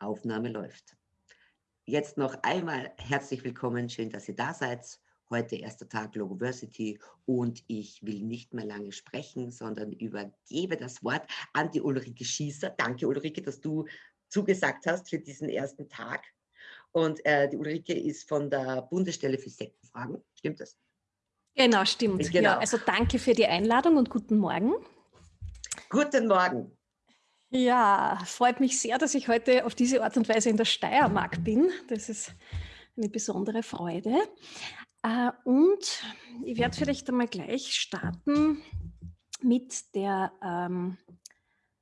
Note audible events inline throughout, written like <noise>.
Aufnahme läuft. Jetzt noch einmal herzlich willkommen, schön, dass ihr da seid. Heute erster Tag Logoversity und ich will nicht mehr lange sprechen, sondern übergebe das Wort an die Ulrike Schießer. Danke Ulrike, dass du zugesagt hast für diesen ersten Tag. Und äh, die Ulrike ist von der Bundesstelle für Sektenfragen. Stimmt das? Genau, stimmt. Genau. Ja, also danke für die Einladung und guten Morgen. Guten Morgen. Ja, freut mich sehr, dass ich heute auf diese Art und Weise in der Steiermark bin. Das ist eine besondere Freude. Äh, und ich werde vielleicht einmal gleich starten mit der, ähm,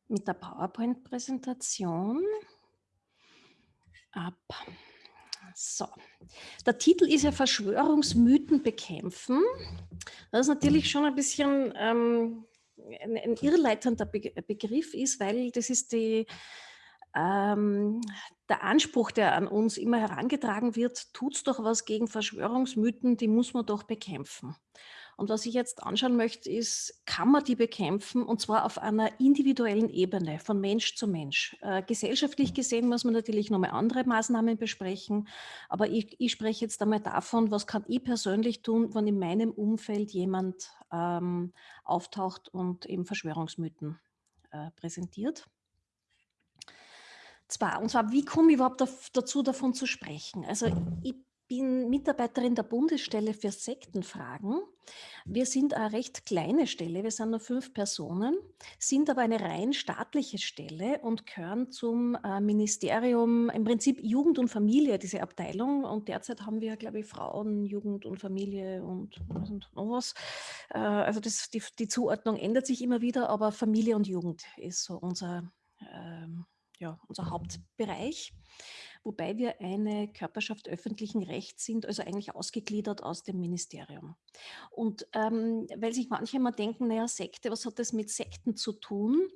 mit der PowerPoint-Präsentation. Ab. So, der Titel ist ja Verschwörungsmythen bekämpfen. Das ist natürlich schon ein bisschen ähm, ein, ein irrleitender Be Begriff ist, weil das ist die, ähm, der Anspruch, der an uns immer herangetragen wird, tut's doch was gegen Verschwörungsmythen, die muss man doch bekämpfen. Und was ich jetzt anschauen möchte, ist, kann man die bekämpfen und zwar auf einer individuellen Ebene, von Mensch zu Mensch. Äh, gesellschaftlich gesehen muss man natürlich nochmal andere Maßnahmen besprechen, aber ich, ich, spreche jetzt einmal davon, was kann ich persönlich tun, wenn in meinem Umfeld jemand ähm, auftaucht und eben Verschwörungsmythen äh, präsentiert. Zwar, und zwar, wie komme ich überhaupt dazu, davon zu sprechen? Also ich bin Mitarbeiterin der Bundesstelle für Sektenfragen. Wir sind eine recht kleine Stelle, wir sind nur fünf Personen, sind aber eine rein staatliche Stelle und gehören zum äh, Ministerium, im Prinzip Jugend und Familie, diese Abteilung. Und derzeit haben wir, glaube ich, Frauen, Jugend und Familie und, und noch was. Äh, also das, die, die, Zuordnung ändert sich immer wieder, aber Familie und Jugend ist so unser, äh, ja, unser Hauptbereich wobei wir eine Körperschaft öffentlichen Rechts sind, also eigentlich ausgegliedert aus dem Ministerium. Und ähm, weil sich manche immer denken, naja, Sekte, was hat das mit Sekten zu tun?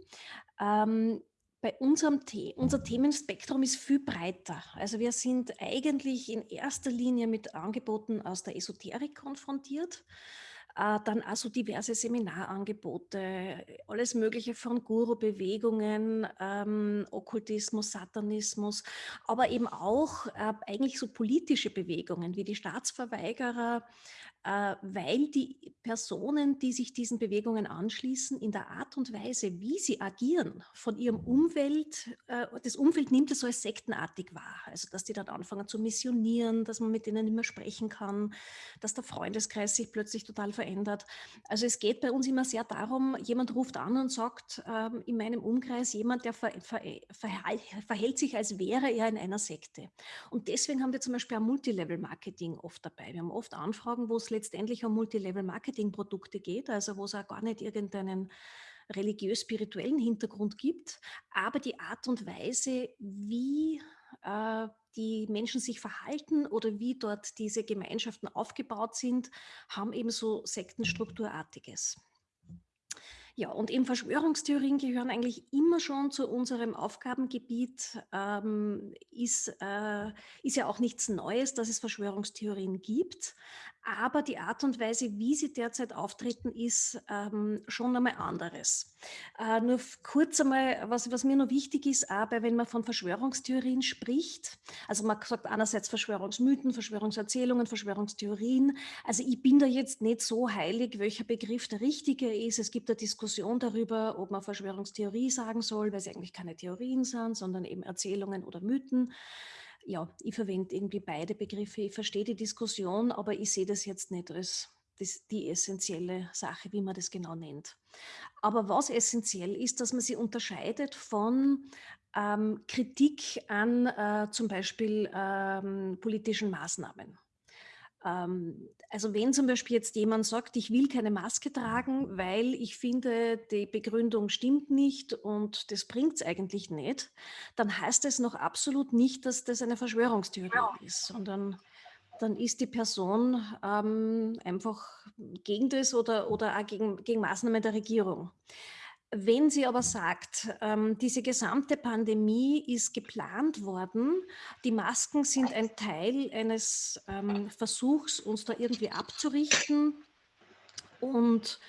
Ähm, bei unserem The unser Themenspektrum ist viel breiter. Also wir sind eigentlich in erster Linie mit Angeboten aus der Esoterik konfrontiert. Äh, dann also diverse Seminarangebote, alles Mögliche von Guru-Bewegungen, ähm, Okkultismus, Satanismus, aber eben auch äh, eigentlich so politische Bewegungen wie die Staatsverweigerer, weil die Personen, die sich diesen Bewegungen anschließen, in der Art und Weise, wie sie agieren, von ihrem Umfeld, äh, das Umfeld nimmt es so als sektenartig wahr. Also, dass die dann anfangen zu missionieren, dass man mit denen nicht mehr sprechen kann, dass der Freundeskreis sich plötzlich total verändert. Also, es geht bei uns immer sehr darum, jemand ruft an und sagt, ähm, in meinem Umkreis jemand, der ver ver verhält sich, als wäre er in einer Sekte. Und deswegen haben wir zum Beispiel ein Multilevel-Marketing oft dabei. Wir haben oft Anfragen, wo es letztendlich um Multilevel-Marketing-Produkte geht, also wo es auch gar nicht irgendeinen religiös-spirituellen Hintergrund gibt, aber die Art und Weise, wie äh, die Menschen sich verhalten oder wie dort diese Gemeinschaften aufgebaut sind, haben eben so Sektenstrukturartiges. Ja, und eben Verschwörungstheorien gehören eigentlich immer schon zu unserem Aufgabengebiet. Ähm, ist, äh, ist ja auch nichts Neues, dass es Verschwörungstheorien gibt. Aber die Art und Weise, wie sie derzeit auftreten, ist ähm, schon einmal anderes. Äh, nur kurz einmal, was, was mir noch wichtig ist, aber wenn man von Verschwörungstheorien spricht, also man sagt einerseits Verschwörungsmythen, Verschwörungserzählungen, Verschwörungstheorien. Also ich bin da jetzt nicht so heilig, welcher Begriff der richtige ist. Es gibt eine Diskussion darüber, ob man Verschwörungstheorie sagen soll, weil sie eigentlich keine Theorien sind, sondern eben Erzählungen oder Mythen ja, ich verwende irgendwie beide Begriffe. Ich verstehe die Diskussion, aber ich sehe das jetzt nicht als das, die essentielle Sache, wie man das genau nennt. Aber was essentiell ist, dass man sie unterscheidet von ähm, Kritik an äh, zum Beispiel ähm, politischen Maßnahmen. Ähm, also wenn zum Beispiel jetzt jemand sagt, ich will keine Maske tragen, weil ich finde, die Begründung stimmt nicht und das bringt es eigentlich nicht, dann heißt es noch absolut nicht, dass das eine Verschwörungstheorie ist, sondern dann ist die Person ähm, einfach gegen das oder, oder auch gegen, gegen Maßnahmen der Regierung. Wenn sie aber sagt, ähm, diese gesamte Pandemie ist geplant worden, die Masken sind ein Teil eines ähm, Versuchs, uns da irgendwie abzurichten und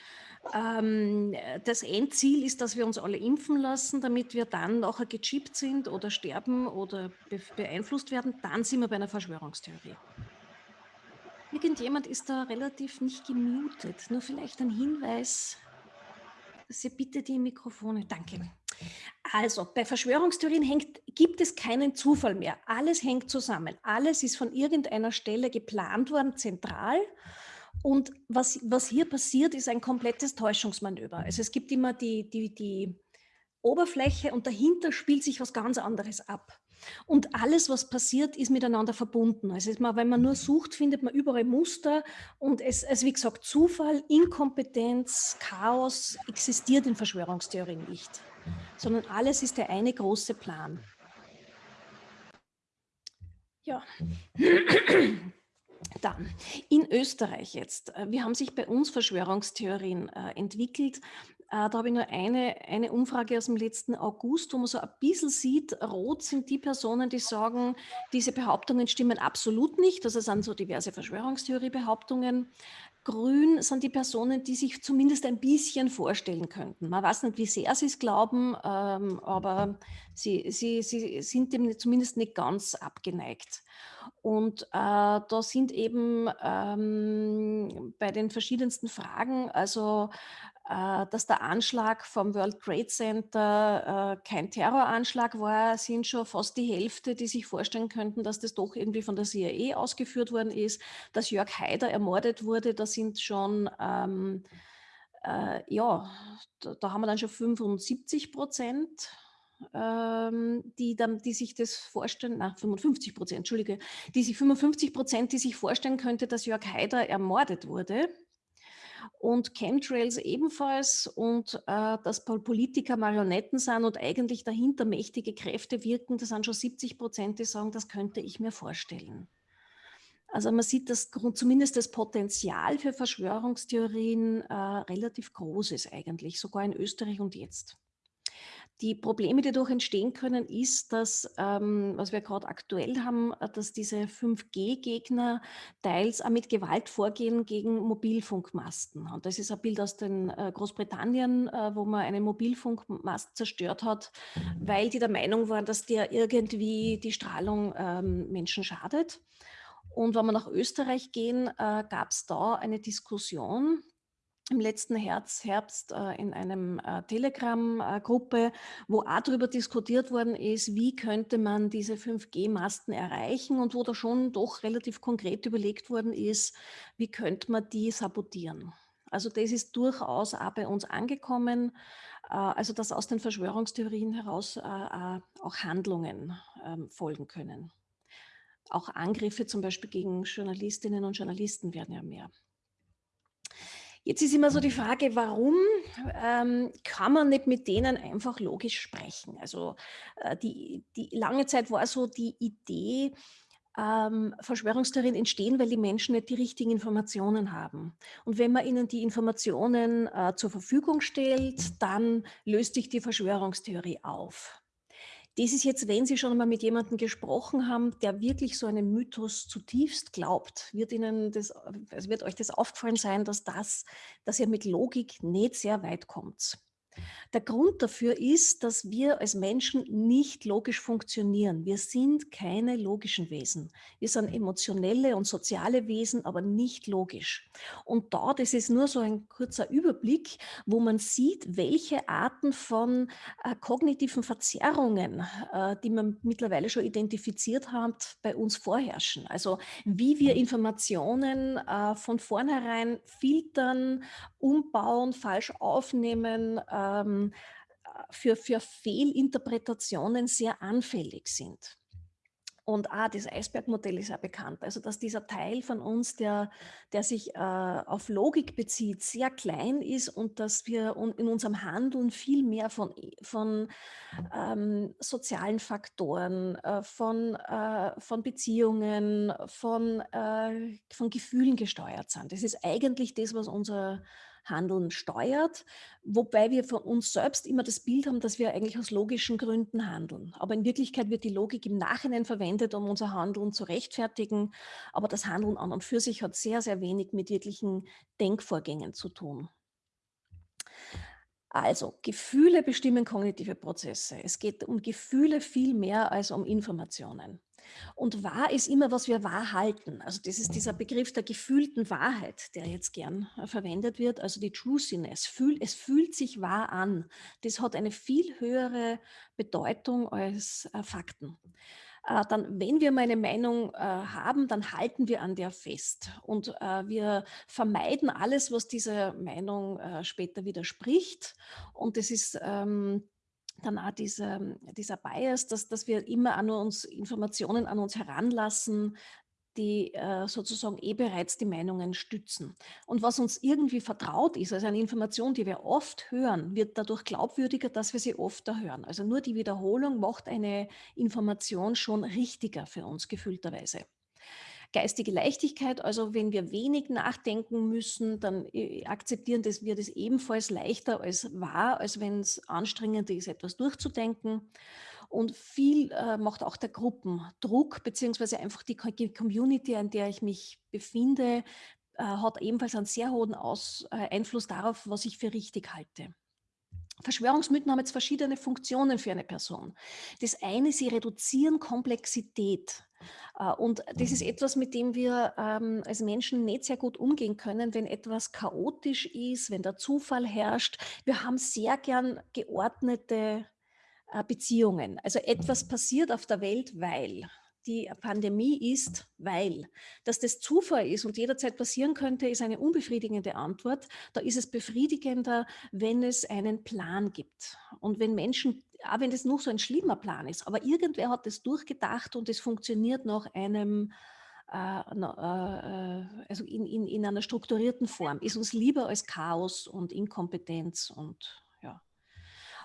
ähm, das Endziel ist, dass wir uns alle impfen lassen, damit wir dann nachher gechippt sind oder sterben oder beeinflusst werden. Dann sind wir bei einer Verschwörungstheorie. Irgendjemand ist da relativ nicht gemutet. Nur vielleicht ein Hinweis, Sie bitte die Mikrofone. Danke. Also, bei Verschwörungstheorien hängt, gibt es keinen Zufall mehr. Alles hängt zusammen. Alles ist von irgendeiner Stelle geplant worden, zentral. Und was, was hier passiert, ist ein komplettes Täuschungsmanöver. Also es gibt immer die, die, die Oberfläche und dahinter spielt sich was ganz anderes ab. Und alles, was passiert, ist miteinander verbunden. Also mal, wenn man nur sucht, findet man überall Muster und es, es, wie gesagt, Zufall, Inkompetenz, Chaos existiert in Verschwörungstheorien nicht, sondern alles ist der eine große Plan. Ja. Dann, in Österreich jetzt. Wie haben sich bei uns Verschwörungstheorien äh, entwickelt? Äh, da habe ich nur eine, eine Umfrage aus dem letzten August, wo man so ein bisschen sieht, rot sind die Personen, die sagen, diese Behauptungen stimmen absolut nicht. Das sind so diverse Verschwörungstheorie-Behauptungen. Grün sind die Personen, die sich zumindest ein bisschen vorstellen könnten. Man weiß nicht, wie sehr sie es glauben, ähm, aber sie, sie, sie sind dem zumindest nicht ganz abgeneigt. Und äh, da sind eben ähm, bei den verschiedensten Fragen, also dass der Anschlag vom World Trade Center äh, kein Terroranschlag war, sind schon fast die Hälfte, die sich vorstellen könnten, dass das doch irgendwie von der CIA ausgeführt worden ist. Dass Jörg Haider ermordet wurde, da sind schon, ähm, äh, ja, da, da, haben wir dann schon 75 Prozent. Ähm, die, dann, die sich das vorstellen, na 55 Prozent, Entschuldige, die sich 55 Prozent, die sich vorstellen könnte, dass Jörg Haider ermordet wurde und Chemtrails ebenfalls und äh, dass Politiker Marionetten sind und eigentlich dahinter mächtige Kräfte wirken, das sind schon 70 Prozent, die sagen, das könnte ich mir vorstellen. Also man sieht, dass zumindest das Potenzial für Verschwörungstheorien äh, relativ groß ist eigentlich, sogar in Österreich und jetzt. Die Probleme, die dadurch entstehen können, ist, dass, ähm, was wir gerade aktuell haben, äh, dass diese 5G-Gegner teils auch mit Gewalt vorgehen gegen Mobilfunkmasten. Und das ist ein Bild aus den äh, Großbritannien, äh, wo man einen Mobilfunkmast zerstört hat, weil die der Meinung waren, dass der irgendwie die Strahlung ähm, Menschen schadet. Und wenn wir nach Österreich gehen, äh, gab es da eine Diskussion, im letzten Herbst, Herbst äh, in einem äh, Telegram-Gruppe, wo auch darüber diskutiert worden ist, wie könnte man diese 5G-Masten erreichen und wo da schon doch relativ konkret überlegt worden ist, wie könnte man die sabotieren. Also das ist durchaus auch bei uns angekommen, äh, also dass aus den Verschwörungstheorien heraus äh, äh, auch Handlungen ähm, folgen können. Auch Angriffe zum Beispiel gegen Journalistinnen und Journalisten werden ja mehr. Jetzt ist immer so die Frage, warum ähm, kann man nicht mit denen einfach logisch sprechen? Also äh, die, die lange Zeit war so die Idee, ähm, Verschwörungstheorien entstehen, weil die Menschen nicht die richtigen Informationen haben. Und wenn man ihnen die Informationen äh, zur Verfügung stellt, dann löst sich die Verschwörungstheorie auf. Das ist jetzt, wenn Sie schon mal mit jemandem gesprochen haben, der wirklich so einen Mythos zutiefst glaubt, wird Ihnen das, also wird euch das aufgefallen sein, dass das, dass ihr mit Logik nicht sehr weit kommt. Der Grund dafür ist, dass wir als Menschen nicht logisch funktionieren. Wir sind keine logischen Wesen. Wir sind emotionelle und soziale Wesen, aber nicht logisch. Und da, das ist nur so ein kurzer Überblick, wo man sieht, welche Arten von äh, kognitiven Verzerrungen, äh, die man mittlerweile schon identifiziert hat, bei uns vorherrschen. Also wie wir Informationen äh, von vornherein filtern, umbauen, falsch aufnehmen, ähm, für, für Fehlinterpretationen sehr anfällig sind. Und ah, das Eisbergmodell ist ja bekannt. Also, dass dieser Teil von uns, der, der sich äh, auf Logik bezieht, sehr klein ist und dass wir in unserem Handeln viel mehr von, von ähm, sozialen Faktoren, äh, von, äh, von Beziehungen, von, äh, von Gefühlen gesteuert sind. Das ist eigentlich das, was unser Handeln steuert, wobei wir von uns selbst immer das Bild haben, dass wir eigentlich aus logischen Gründen handeln. Aber in Wirklichkeit wird die Logik im Nachhinein verwendet, um unser Handeln zu rechtfertigen. Aber das Handeln an und für sich hat sehr, sehr wenig mit wirklichen Denkvorgängen zu tun. Also, Gefühle bestimmen kognitive Prozesse. Es geht um Gefühle viel mehr als um Informationen. Und wahr ist immer, was wir wahr halten. Also das ist dieser Begriff der gefühlten Wahrheit, der jetzt gern äh, verwendet wird, also die Truthiness. Fühl, es fühlt sich wahr an. Das hat eine viel höhere Bedeutung als äh, Fakten. Äh, dann, wenn wir mal eine Meinung äh, haben, dann halten wir an der fest und äh, wir vermeiden alles, was dieser Meinung äh, später widerspricht. Und das ist ähm, dann auch dieser, dieser Bias, dass, dass wir immer an uns Informationen an uns heranlassen, die äh, sozusagen eh bereits die Meinungen stützen. Und was uns irgendwie vertraut ist, also eine Information, die wir oft hören, wird dadurch glaubwürdiger, dass wir sie öfter hören. Also nur die Wiederholung macht eine Information schon richtiger für uns gefühlterweise. Geistige Leichtigkeit, also wenn wir wenig nachdenken müssen, dann äh, akzeptieren das, wir das ebenfalls leichter als wahr, als wenn es anstrengender ist, etwas durchzudenken. Und viel äh, macht auch der Gruppendruck, beziehungsweise einfach die Community, in der ich mich befinde, äh, hat ebenfalls einen sehr hohen Aus, äh, Einfluss darauf, was ich für richtig halte. Verschwörungsmythen haben jetzt verschiedene Funktionen für eine Person. Das eine, sie reduzieren Komplexität. Äh, und das ist etwas, mit dem wir ähm, als Menschen nicht sehr gut umgehen können, wenn etwas chaotisch ist, wenn der Zufall herrscht. Wir haben sehr gern geordnete Beziehungen. Also etwas passiert auf der Welt, weil die Pandemie ist, weil. Dass das Zufall ist und jederzeit passieren könnte, ist eine unbefriedigende Antwort. Da ist es befriedigender, wenn es einen Plan gibt. Und wenn Menschen, auch wenn das noch so ein schlimmer Plan ist, aber irgendwer hat es durchgedacht und es funktioniert nach einem, äh, äh, also in, in, in einer strukturierten Form, ist uns lieber als Chaos und Inkompetenz und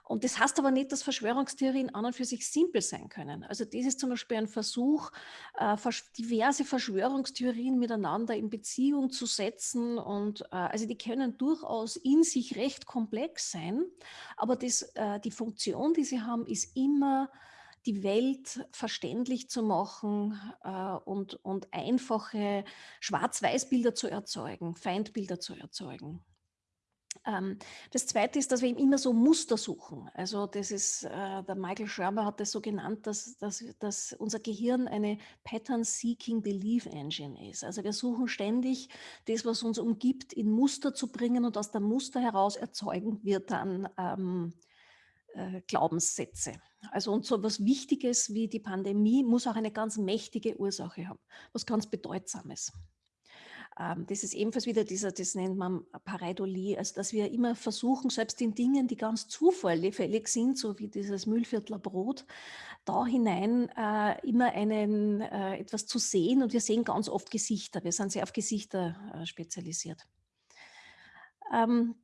und das heißt aber nicht, dass Verschwörungstheorien an und für sich simpel sein können. Also das ist zum Beispiel ein Versuch, äh, diverse Verschwörungstheorien miteinander in Beziehung zu setzen. Und äh, also die können durchaus in sich recht komplex sein, aber das, äh, die Funktion, die sie haben, ist immer die Welt verständlich zu machen äh, und, und einfache Schwarz-Weiß-Bilder zu erzeugen, Feindbilder zu erzeugen. Ähm, das Zweite ist, dass wir immer so Muster suchen. Also das ist, äh, der Michael Shermer hat das so genannt, dass, dass, dass unser Gehirn eine Pattern-Seeking Belief Engine ist. Also wir suchen ständig das, was uns umgibt, in Muster zu bringen und aus der Muster heraus erzeugen wir dann ähm, äh, Glaubenssätze. Also und so etwas Wichtiges wie die Pandemie muss auch eine ganz mächtige Ursache haben, was ganz Bedeutsames. Ähm, das ist ebenfalls wieder dieser, das nennt man Pareidolie, also dass wir immer versuchen, selbst in Dingen, die ganz zufällig sind, so wie dieses Mühlviertler Brot, da hinein äh, immer einen, äh, etwas zu sehen und wir sehen ganz oft Gesichter. Wir sind sehr auf Gesichter äh, spezialisiert. Ähm,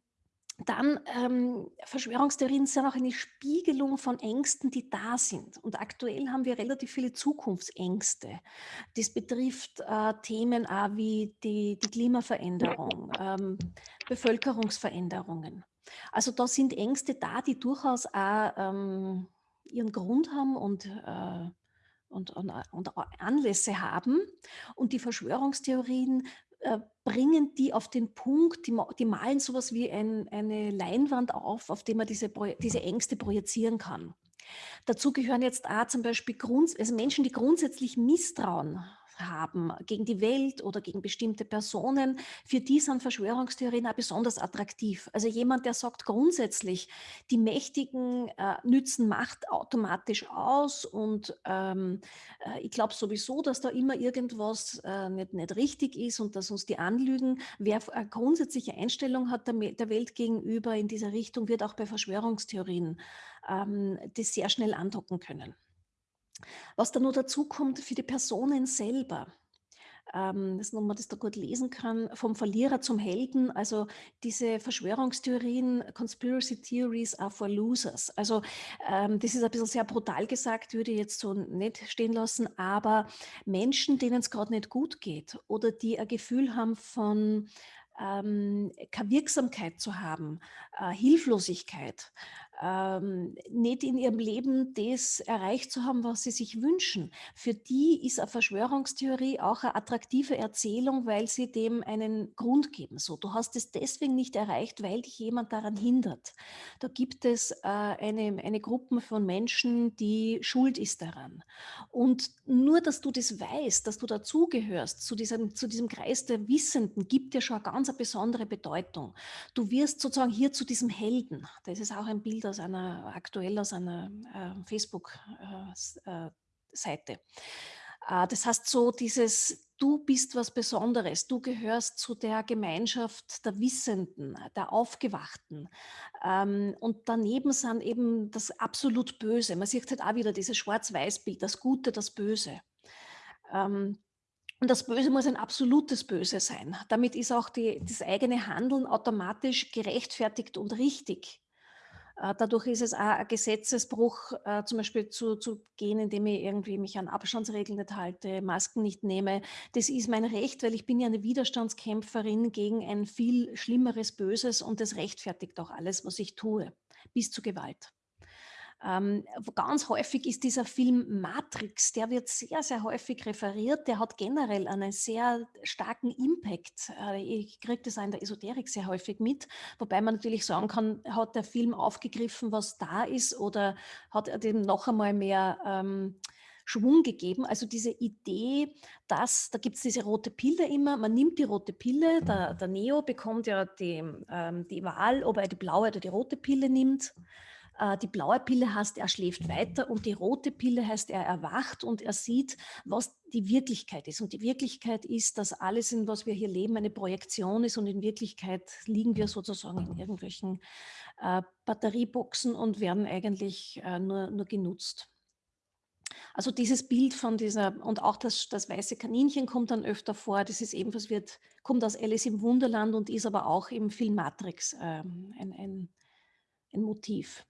dann ähm, Verschwörungstheorien sind auch eine Spiegelung von Ängsten, die da sind. Und aktuell haben wir relativ viele Zukunftsängste. Das betrifft äh, Themen auch wie die, die Klimaveränderung, ähm, Bevölkerungsveränderungen. Also da sind Ängste da, die durchaus auch ähm, ihren Grund haben und äh, und, und, und, Anlässe haben. Und die Verschwörungstheorien äh, bringen die auf den Punkt, die, die malen sowas wie ein, eine Leinwand auf, auf dem man diese, diese Ängste projizieren kann. Dazu gehören jetzt auch zum Beispiel Grund, also Menschen, die grundsätzlich Misstrauen haben gegen die Welt oder gegen bestimmte Personen, für die sind Verschwörungstheorien auch besonders attraktiv. Also jemand, der sagt grundsätzlich, die Mächtigen äh, nützen Macht automatisch aus und ähm, äh, ich glaube sowieso, dass da immer irgendwas äh, nicht, nicht richtig ist und dass uns die anlügen. Wer eine grundsätzliche Einstellung hat der, der Welt gegenüber in dieser Richtung, wird auch bei Verschwörungstheorien ähm, das sehr schnell andocken können. Was dann noch dazu kommt für die Personen selber, ähm, dass man das da gut lesen kann, vom Verlierer zum Helden, also diese Verschwörungstheorien, Conspiracy Theories are for losers. Also ähm, das ist ein bisschen sehr brutal gesagt, würde ich jetzt so nicht stehen lassen, aber Menschen, denen es gerade nicht gut geht oder die ein Gefühl haben von ähm, keine Wirksamkeit zu haben, äh, Hilflosigkeit, ähm, nicht in ihrem Leben das erreicht zu haben, was sie sich wünschen. Für die ist eine Verschwörungstheorie auch eine attraktive Erzählung, weil sie dem einen Grund geben. So, du hast es deswegen nicht erreicht, weil dich jemand daran hindert. Da gibt es äh, eine, eine Gruppe von Menschen, die schuld ist daran. Und nur, dass du das weißt, dass du dazugehörst zu diesem, zu diesem Kreis der Wissenden, gibt dir schon eine ganz besondere Bedeutung. Du wirst sozusagen hier zu diesem Helden. Das ist auch ein Bild aus einer, aktuell aus einer äh, Facebook-Seite. Äh, äh, das heißt so dieses, du bist was Besonderes, du gehörst zu der Gemeinschaft der Wissenden, der Aufgewachten. Ähm, und daneben sind eben das absolut Böse. Man sieht halt auch wieder dieses Schwarz-Weiß-Bild, das Gute, das Böse. Ähm, und das Böse muss ein absolutes Böse sein. Damit ist auch die, das eigene Handeln automatisch gerechtfertigt und richtig. Äh, dadurch ist es auch ein Gesetzesbruch, äh, zum Beispiel zu, zu gehen, indem ich irgendwie mich an Abstandsregeln nicht halte, Masken nicht nehme. Das ist mein Recht, weil ich bin ja eine Widerstandskämpferin gegen ein viel schlimmeres Böses und das rechtfertigt auch alles, was ich tue, bis zu Gewalt. Ähm, ganz häufig ist dieser Film Matrix, der wird sehr, sehr häufig referiert. Der hat generell einen sehr starken Impact. Äh, ich kriege das auch in der Esoterik sehr häufig mit, wobei man natürlich sagen kann, hat der Film aufgegriffen, was da ist oder hat er dem noch einmal mehr ähm, Schwung gegeben. Also diese Idee, dass, da gibt es diese rote Pille immer, man nimmt die rote Pille, der, der Neo bekommt ja die, ähm, die Wahl, ob er die blaue oder die rote Pille nimmt. Äh, die blaue Pille heißt, er schläft weiter und die rote Pille heißt, er erwacht und er sieht, was die Wirklichkeit ist. Und die Wirklichkeit ist, dass alles, in was wir hier leben, eine Projektion ist und in Wirklichkeit liegen wir sozusagen in irgendwelchen äh, Batterieboxen und werden eigentlich äh, nur, nur genutzt. Also dieses Bild von dieser, und auch das, das weiße Kaninchen kommt dann öfter vor, das ist ebenfalls, wird, kommt aus Alice im Wunderland und ist aber auch im Film Matrix ähm, ein, ein, ein Motiv.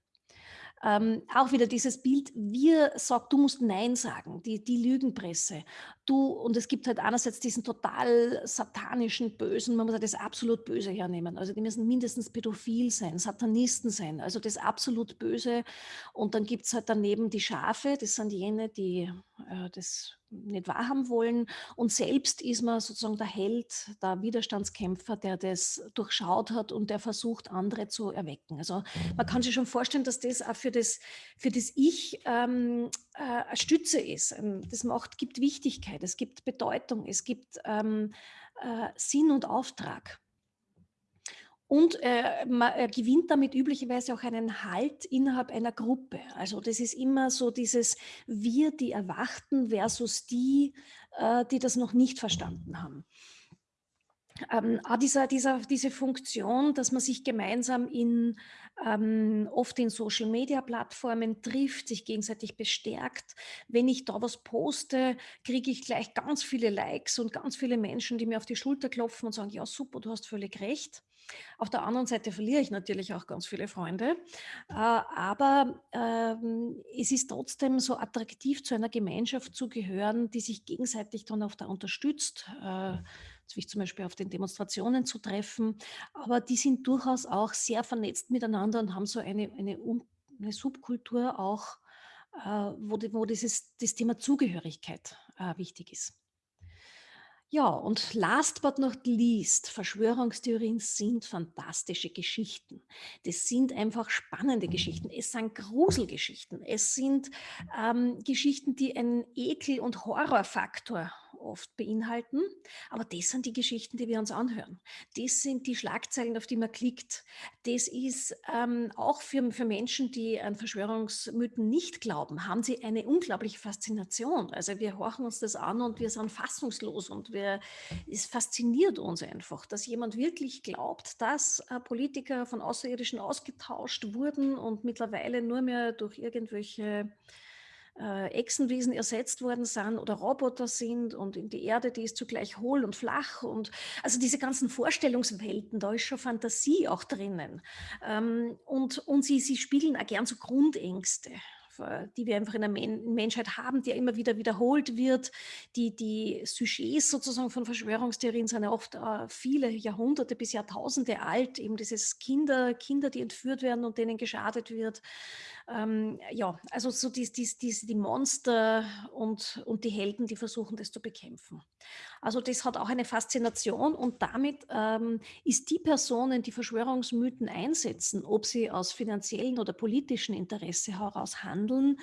Ähm, auch wieder dieses Bild, wir sagt, du musst Nein sagen, die, die Lügenpresse. Du, und es gibt halt einerseits diesen total satanischen Bösen, man muss das absolut Böse hernehmen. Also die müssen mindestens pädophil sein, Satanisten sein, also das absolut Böse. Und dann gibt es halt daneben die Schafe, das sind jene, die äh, das nicht wahrhaben wollen. Und selbst ist man sozusagen der Held, der Widerstandskämpfer, der das durchschaut hat und der versucht, andere zu erwecken. Also man kann sich schon vorstellen, dass das auch für das, für das Ich ähm, äh, eine Stütze ist. Ähm, das macht, gibt Wichtigkeit, es gibt Bedeutung, es gibt ähm, äh, Sinn und Auftrag. Und äh, man gewinnt damit üblicherweise auch einen Halt innerhalb einer Gruppe. Also das ist immer so dieses Wir, die Erwachten versus die, äh, die das noch nicht verstanden haben. Ähm, auch dieser, dieser, diese Funktion, dass man sich gemeinsam in ähm, oft in Social-Media-Plattformen trifft, sich gegenseitig bestärkt. Wenn ich da was poste, kriege ich gleich ganz viele Likes und ganz viele Menschen, die mir auf die Schulter klopfen und sagen, ja super, du hast völlig recht. Auf der anderen Seite verliere ich natürlich auch ganz viele Freunde, äh, aber ähm, es ist trotzdem so attraktiv, zu einer Gemeinschaft zu gehören, die sich gegenseitig dann auch da unterstützt. Äh, sich zum Beispiel auf den Demonstrationen zu treffen, aber die sind durchaus auch sehr vernetzt miteinander und haben so eine, eine, eine Subkultur auch, äh, wo, wo dieses, das Thema Zugehörigkeit äh, wichtig ist. Ja, und last but not least, Verschwörungstheorien sind fantastische Geschichten. Das sind einfach spannende Geschichten. Es sind Gruselgeschichten. Es sind ähm, Geschichten, die einen Ekel- und Horrorfaktor oft beinhalten. Aber das sind die Geschichten, die wir uns anhören. Das sind die Schlagzeilen, auf die man klickt. Das ist ähm, auch für, für Menschen, die an Verschwörungsmythen nicht glauben, haben sie eine unglaubliche Faszination. Also wir horchen uns das an und wir sind fassungslos und wir, es fasziniert uns einfach, dass jemand wirklich glaubt, dass äh, Politiker von Außerirdischen ausgetauscht wurden und mittlerweile nur mehr durch irgendwelche äh, Echsenwesen ersetzt worden sind oder Roboter sind und in die Erde, die ist zugleich hohl und flach und also diese ganzen Vorstellungswelten, da ist schon Fantasie auch drinnen. Ähm, und und sie, sie spiegeln auch gern so Grundängste die wir einfach in der Menschheit haben, die immer wieder wiederholt wird. Die, die Sujets sozusagen von Verschwörungstheorien sind ja oft äh, viele Jahrhunderte bis Jahrtausende alt. Eben dieses Kinder, Kinder, die entführt werden und denen geschadet wird. Ähm, ja, also so die, die, die, die Monster und, und die Helden, die versuchen, das zu bekämpfen. Also das hat auch eine Faszination und damit ähm, ist die Personen, die Verschwörungsmythen einsetzen, ob sie aus finanziellen oder politischen Interesse heraus handeln,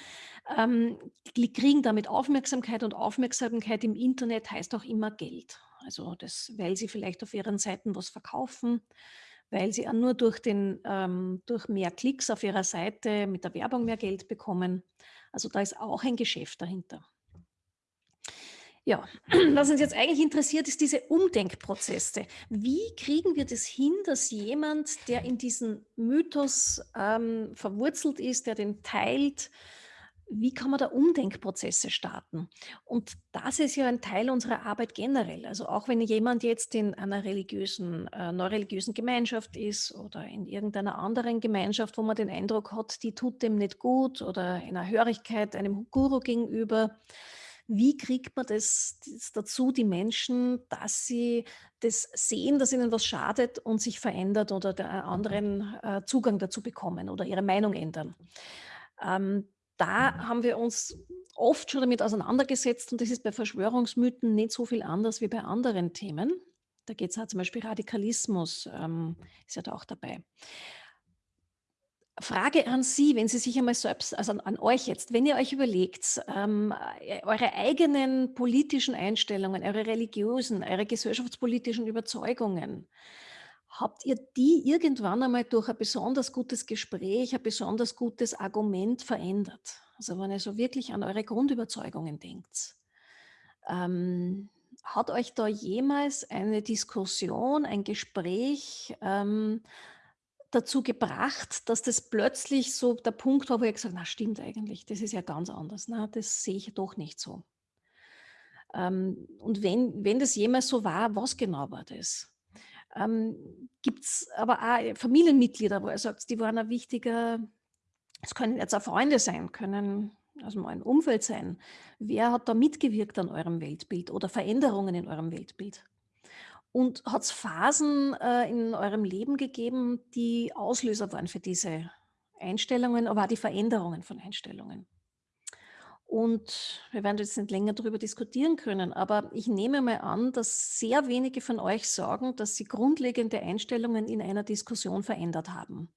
ähm, kriegen damit Aufmerksamkeit und Aufmerksamkeit im Internet heißt auch immer Geld. Also das, weil sie vielleicht auf ihren Seiten was verkaufen, weil sie nur durch, den, ähm, durch mehr Klicks auf ihrer Seite mit der Werbung mehr Geld bekommen. Also da ist auch ein Geschäft dahinter. Ja, <clears throat> was uns jetzt eigentlich interessiert, ist diese Umdenkprozesse. Wie kriegen wir das hin, dass jemand, der in diesen Mythos ähm, verwurzelt ist, der den teilt, wie kann man da Umdenkprozesse starten? Und das ist ja ein Teil unserer Arbeit generell. Also auch wenn jemand jetzt in einer religiösen, äh, neureligiösen Gemeinschaft ist oder in irgendeiner anderen Gemeinschaft, wo man den Eindruck hat, die tut dem nicht gut oder in einer Hörigkeit einem Guru gegenüber, wie kriegt man das, das, dazu, die Menschen, dass sie das sehen, dass ihnen was schadet und sich verändert oder der anderen äh, Zugang dazu bekommen oder ihre Meinung ändern? Ähm, da haben wir uns oft schon damit auseinandergesetzt und das ist bei Verschwörungsmythen nicht so viel anders wie bei anderen Themen. Da geht es auch zum Beispiel Radikalismus, ähm, ist ja da auch dabei. Frage an Sie, wenn Sie sich einmal selbst, also an, an euch jetzt, wenn ihr euch überlegt, ähm, äh, eure eigenen politischen Einstellungen, eure religiösen, eure gesellschaftspolitischen Überzeugungen, Habt ihr die irgendwann einmal durch ein besonders gutes Gespräch, ein besonders gutes Argument verändert? Also wenn ihr so wirklich an eure Grundüberzeugungen denkt. Ähm, hat euch da jemals eine Diskussion, ein Gespräch ähm, dazu gebracht, dass das plötzlich so der Punkt war, wo ihr gesagt habt, na stimmt eigentlich, das ist ja ganz anders, na, das sehe ich doch nicht so. Ähm, und wenn, wenn das jemals so war, was genau war das? Ähm, Gibt es aber auch Familienmitglieder, wo er sagt, die waren ein wichtiger, es können jetzt auch Freunde sein, können also ein Umfeld sein. Wer hat da mitgewirkt an eurem Weltbild oder Veränderungen in eurem Weltbild? Und hat es Phasen äh, in eurem Leben gegeben, die Auslöser waren für diese Einstellungen, aber auch die Veränderungen von Einstellungen? Und wir werden jetzt nicht länger darüber diskutieren können, aber ich nehme mal an, dass sehr wenige von euch sagen, dass sie grundlegende Einstellungen in einer Diskussion verändert haben.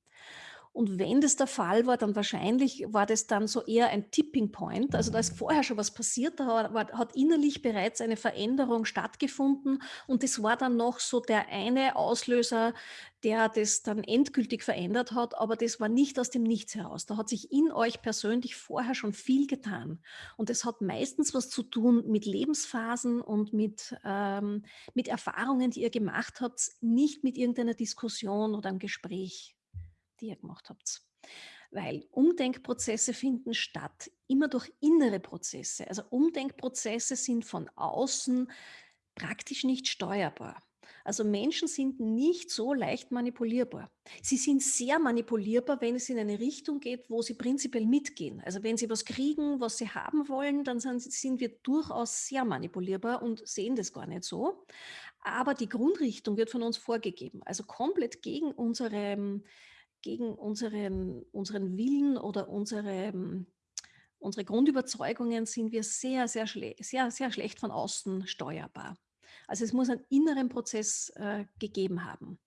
Und wenn das der Fall war, dann wahrscheinlich war das dann so eher ein Tipping Point. Also da ist vorher schon was passiert, da hat, innerlich bereits eine Veränderung stattgefunden und das war dann noch so der eine Auslöser, der das dann endgültig verändert hat, aber das war nicht aus dem Nichts heraus. Da hat sich in euch persönlich vorher schon viel getan. Und das hat meistens was zu tun mit Lebensphasen und mit, ähm, mit Erfahrungen, die ihr gemacht habt, nicht mit irgendeiner Diskussion oder einem Gespräch ihr gemacht habt. Weil Umdenkprozesse finden statt, immer durch innere Prozesse. Also Umdenkprozesse sind von außen praktisch nicht steuerbar. Also Menschen sind nicht so leicht manipulierbar. Sie sind sehr manipulierbar, wenn es in eine Richtung geht, wo sie prinzipiell mitgehen. Also wenn sie was kriegen, was sie haben wollen, dann sind, wir durchaus sehr manipulierbar und sehen das gar nicht so. Aber die Grundrichtung wird von uns vorgegeben. Also komplett gegen unsere gegen unseren, unseren Willen oder unsere, unsere Grundüberzeugungen sind wir sehr, sehr, sehr, sehr schlecht von außen steuerbar. Also es muss einen inneren Prozess äh, gegeben haben.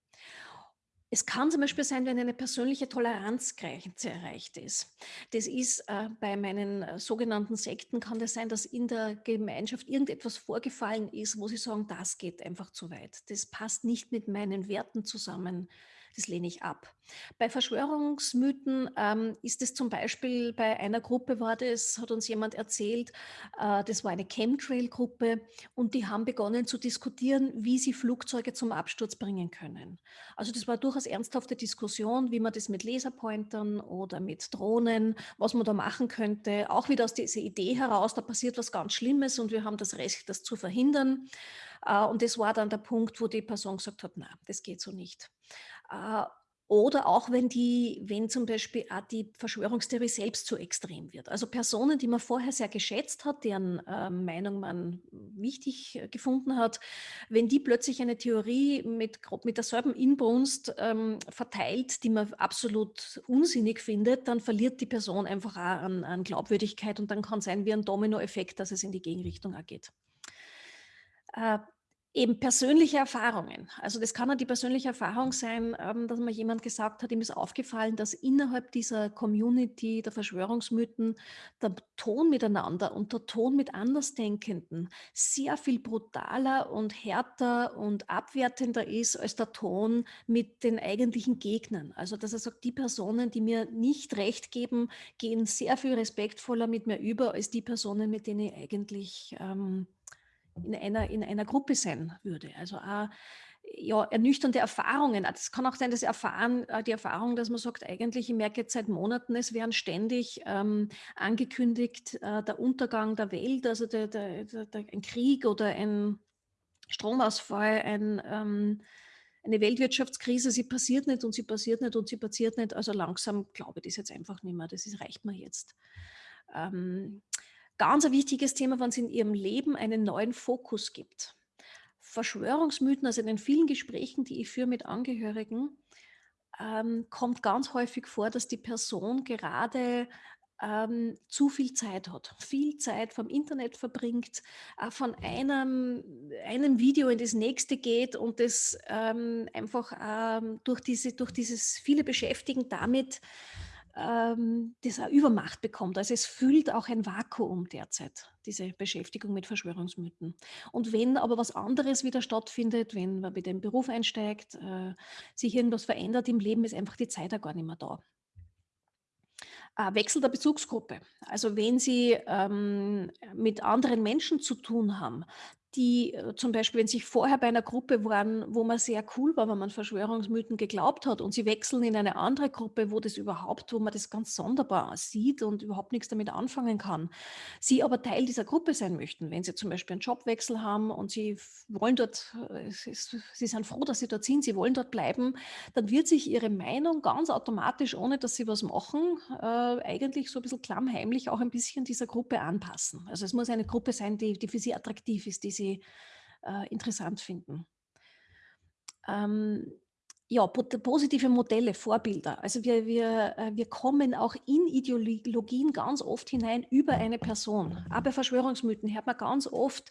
Es kann zum Beispiel sein, wenn eine persönliche Toleranzgrenze erreicht ist. Das ist äh, bei meinen äh, sogenannten Sekten, kann das sein, dass in der Gemeinschaft irgendetwas vorgefallen ist, wo sie sagen, das geht einfach zu weit. Das passt nicht mit meinen Werten zusammen das lehne ich ab. Bei Verschwörungsmythen ähm, ist es zum Beispiel, bei einer Gruppe war das, hat uns jemand erzählt, äh, das war eine Chemtrail-Gruppe und die haben begonnen zu diskutieren, wie sie Flugzeuge zum Absturz bringen können. Also das war durchaus ernsthafte Diskussion, wie man das mit Laserpointern oder mit Drohnen, was man da machen könnte. Auch wieder aus dieser Idee heraus, da passiert was ganz Schlimmes und wir haben das Recht, das zu verhindern. Äh, und das war dann der Punkt, wo die Person gesagt hat, na, das geht so nicht. Äh, Oder auch wenn die, wenn zum Beispiel auch die Verschwörungstheorie selbst zu extrem wird. Also Personen, die man vorher sehr geschätzt hat, deren äh, Meinung man wichtig äh, gefunden hat, wenn die plötzlich eine Theorie mit, mit derselben Inbrunst ähm, verteilt, die man absolut unsinnig findet, dann verliert die Person einfach auch an, an Glaubwürdigkeit und dann kann sein wie ein Dominoeffekt, dass es in die Gegenrichtung auch geht. Äh, Eben persönliche Erfahrungen. Also das kann ja die persönliche Erfahrung sein, ähm, dass mir jemand gesagt hat, ihm ist aufgefallen, dass innerhalb dieser Community der Verschwörungsmythen der Ton miteinander und der Ton mit Andersdenkenden sehr viel brutaler und härter und abwertender ist als der Ton mit den eigentlichen Gegnern. Also dass er sagt, die Personen, die mir nicht recht geben, gehen sehr viel respektvoller mit mir über als die Personen, mit denen ich eigentlich ähm, in einer, in einer Gruppe sein würde. Also auch, ja, ernüchternde Erfahrungen. Es kann auch sein, dass erfahren, äh, die Erfahrung, dass man sagt, eigentlich, ich merke jetzt seit Monaten, es werden ständig ähm, angekündigt, äh, der Untergang der Welt, also der, der, der, ein Krieg oder ein Stromausfall, ein, ähm, eine Weltwirtschaftskrise, sie passiert nicht und sie passiert nicht und sie passiert nicht. Also langsam glaube ich das jetzt einfach nicht mehr. Das ist, reicht mir jetzt. Ähm, Ganz ein wichtiges Thema, wenn es in Ihrem Leben einen neuen Fokus gibt. Verschwörungsmythen, also in den vielen Gesprächen, die ich führe mit Angehörigen, ähm, kommt ganz häufig vor, dass die Person gerade ähm, zu viel Zeit hat, viel Zeit vom Internet verbringt, äh, von einem, einem Video in das nächste geht und das ähm, einfach ähm, durch, diese, durch dieses viele Beschäftigen damit ähm, eine Übermacht bekommt. Also es füllt auch ein Vakuum derzeit, diese Beschäftigung mit Verschwörungsmythen. Und wenn aber was anderes wieder stattfindet, wenn man wieder im Beruf einsteigt, äh, sich irgendwas verändert im Leben, ist einfach die Zeit ja gar nicht mehr da. Äh, Wechsel der Bezugsgruppe. Also wenn Sie ähm, mit anderen Menschen zu tun haben, die äh, zum Beispiel, wenn sie vorher bei einer Gruppe waren, wo man sehr cool war, wenn man Verschwörungsmythen geglaubt hat und sie wechseln in eine andere Gruppe, wo das überhaupt, wo man das ganz sonderbar sieht und überhaupt nichts damit anfangen kann. Sie aber Teil dieser Gruppe sein möchten, wenn sie zum Beispiel einen Jobwechsel haben und sie wollen dort, äh, sie sind froh, dass sie dort sind, sie wollen dort bleiben, dann wird sich ihre Meinung ganz automatisch, ohne dass sie was machen, äh, eigentlich so ein bisschen klammheimlich auch ein bisschen dieser Gruppe anpassen. Also es muss eine Gruppe sein, die, die für sie attraktiv ist, die sie äh, interessant finden. Ähm, ja, positive Modelle, Vorbilder. Also wir, wir, äh, wir kommen auch in Ideologien ganz oft hinein über eine Person. Aber Verschwörungsmythen hört man ganz oft,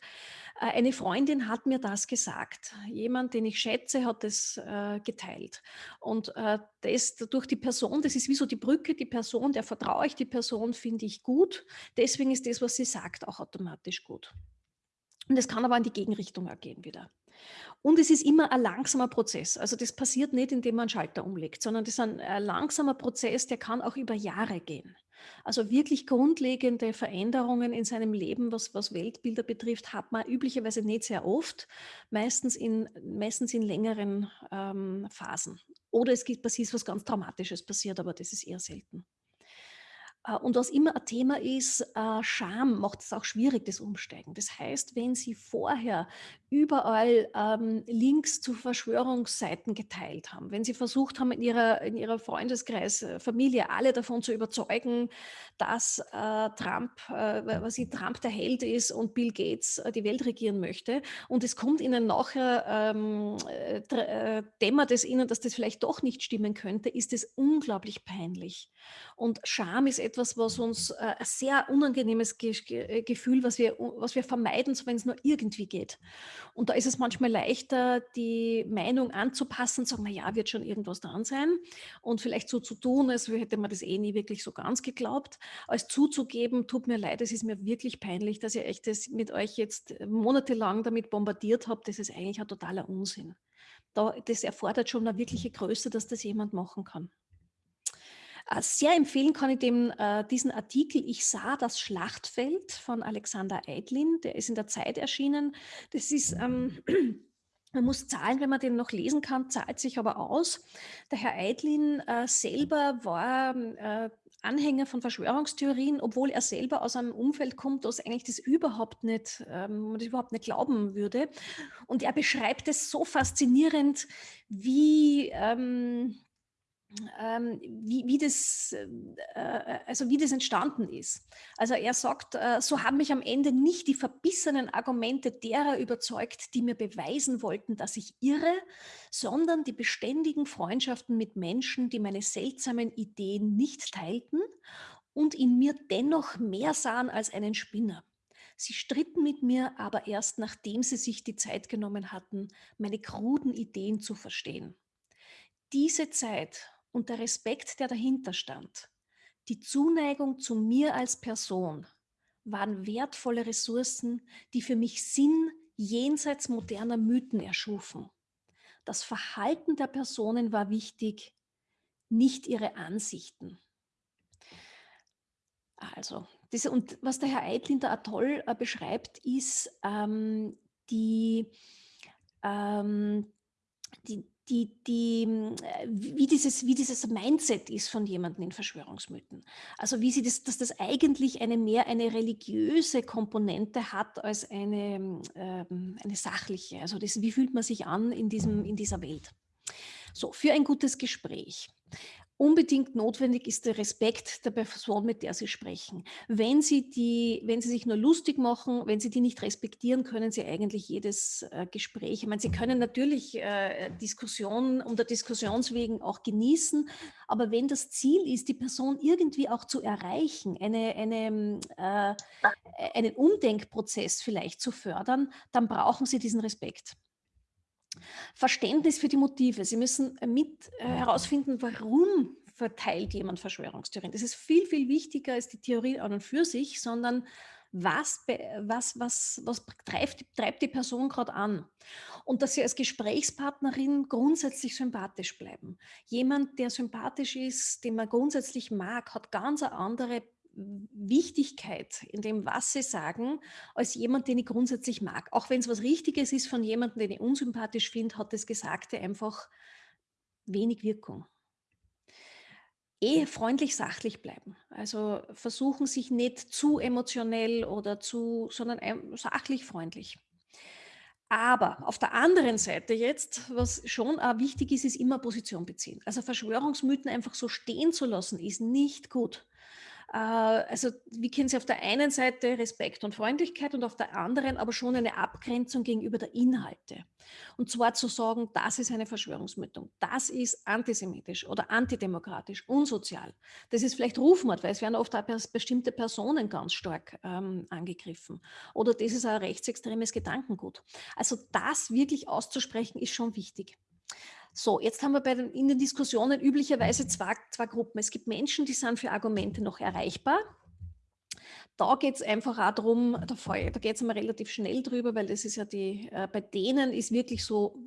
äh, eine Freundin hat mir das gesagt. Jemand, den ich schätze, hat das äh, geteilt. Und äh, das durch die Person, das ist wie so die Brücke, die Person, der vertraue ich, die Person finde ich gut. Deswegen ist das, was sie sagt, auch automatisch gut. Und es kann aber in die Gegenrichtung ergehen wieder. Und es ist immer ein langsamer Prozess. Also das passiert nicht, indem man einen Schalter umlegt, sondern das ist ein, langsamer Prozess, der kann auch über Jahre gehen. Also wirklich grundlegende Veränderungen in seinem Leben, was, was Weltbilder betrifft, hat man üblicherweise nicht sehr oft, meistens in, meistens in längeren ähm, Phasen. Oder es gibt passiert was ganz Dramatisches passiert, aber das ist eher selten. Äh, und was immer ein Thema ist, äh, Scham macht es auch schwierig, das Umsteigen. Das heißt, wenn Sie vorher überall ähm, Links zu Verschwörungsseiten geteilt haben, wenn Sie versucht haben, in Ihrer, in ihrer Freundeskreis, äh, Familie alle davon zu überzeugen, dass äh, Trump, äh, was sie, Trump der Held ist und Bill Gates äh, die Welt regieren möchte und es kommt Ihnen nachher, ähm, dämmert es Ihnen, dass das vielleicht doch nicht stimmen könnte, ist es unglaublich peinlich. Und Scham ist etwas, was uns äh, ein sehr unangenehmes Ge äh, Gefühl, was wir, was wir vermeiden, wenn es nur irgendwie geht. Und da ist es manchmal leichter, die Meinung anzupassen, zu sagen, na ja, wird schon irgendwas dran sein und vielleicht so zu tun, als hätte man das eh nie wirklich so ganz geglaubt, als zuzugeben, tut mir leid, es ist mir wirklich peinlich, dass ihr echt das mit euch jetzt monatelang damit bombardiert habt, das ist eigentlich ein totaler Unsinn. Da, das erfordert schon eine wirkliche Größe, dass das jemand machen kann. Äh, sehr empfehlen kann ich dem, äh, diesen Artikel Ich sah das Schlachtfeld von Alexander Eidlin, der ist in der Zeit erschienen. Das ist, ähm, <clears throat> man muss zahlen, wenn man den noch lesen kann, zahlt sich aber aus. Der Herr Eidlin äh, selber war äh, Anhänger von Verschwörungstheorien, obwohl er selber aus einem Umfeld kommt, das eigentlich das überhaupt nicht, ähm, das überhaupt nicht glauben würde. Und er beschreibt es so faszinierend, wie, ähm, ähm, wie, wie, das, äh, äh, also wie das entstanden ist. Also er sagt, äh, so haben mich am Ende nicht die verbissenen Argumente derer überzeugt, die mir beweisen wollten, dass ich irre, sondern die beständigen Freundschaften mit Menschen, die meine seltsamen Ideen nicht teilten und in mir dennoch mehr sahen als einen Spinner. Sie stritten mit mir aber erst nachdem sie sich die Zeit genommen hatten, meine kruden Ideen zu verstehen. Diese Zeit und der Respekt, der dahinter stand, die Zuneigung zu mir als Person, waren wertvolle Ressourcen, die für mich Sinn jenseits moderner Mythen erschufen. Das Verhalten der Personen war wichtig, nicht ihre Ansichten. Also, diese, und was der Herr Eitlinder Atoll äh, beschreibt, ist ähm, die, ähm, die, die, die, äh, wie, dieses, wie dieses Mindset ist von jemandem in Verschwörungsmythen. Also wie sie das, dass das eigentlich eine mehr eine religiöse Komponente hat als eine, ähm, eine sachliche. Also das, wie fühlt man sich an in, diesem, in dieser Welt? So, für ein gutes Gespräch unbedingt notwendig ist der Respekt der Person, mit der Sie sprechen. Wenn Sie, die, wenn Sie sich nur lustig machen, wenn Sie die nicht respektieren, können Sie eigentlich jedes äh, Gespräch, ich meine, Sie können natürlich äh, Diskussionen der Diskussionswegen auch genießen, aber wenn das Ziel ist, die Person irgendwie auch zu erreichen, eine, eine, äh, einen Umdenkprozess vielleicht zu fördern, dann brauchen Sie diesen Respekt. Verständnis für die Motive. Sie müssen mit äh, herausfinden, warum verteilt jemand Verschwörungstheorien. Das ist viel, viel wichtiger als die Theorie an und für sich, sondern was, was, was, was treibt, treibt die Person gerade an. Und dass sie als Gesprächspartnerin grundsätzlich sympathisch bleiben. Jemand, der sympathisch ist, den man grundsätzlich mag, hat ganz eine andere Wichtigkeit in dem, was sie sagen, als jemand, den ich grundsätzlich mag. Auch wenn es was Richtiges ist von jemandem, den ich unsympathisch finde, hat das Gesagte einfach wenig Wirkung. Eher freundlich sachlich bleiben. Also versuchen sich nicht zu emotionell oder zu, sondern sachlich freundlich. Aber auf der anderen Seite jetzt, was schon auch wichtig ist, ist immer Position beziehen. Also Verschwörungsmythen einfach so stehen zu lassen, ist nicht gut. Äh, also wie kennen Sie auf der einen Seite Respekt und Freundlichkeit und auf der anderen aber schon eine Abgrenzung gegenüber der Inhalte. Und zwar zu sagen, das ist eine Verschwörungsmythung, das ist antisemitisch oder antidemokratisch, unsozial. Das ist vielleicht Rufmord, weil es werden oft auch bestimmte Personen ganz stark ähm, angegriffen. Oder das ist ein rechtsextremes Gedankengut. Also das wirklich auszusprechen, ist schon wichtig. So, jetzt haben wir bei den, in den Diskussionen üblicherweise zwei, zwei Gruppen. Es gibt Menschen, die sind für Argumente noch erreichbar. Da geht es einfach auch darum, da, da geht es immer relativ schnell drüber, weil das ist ja die, äh, bei denen ist wirklich so,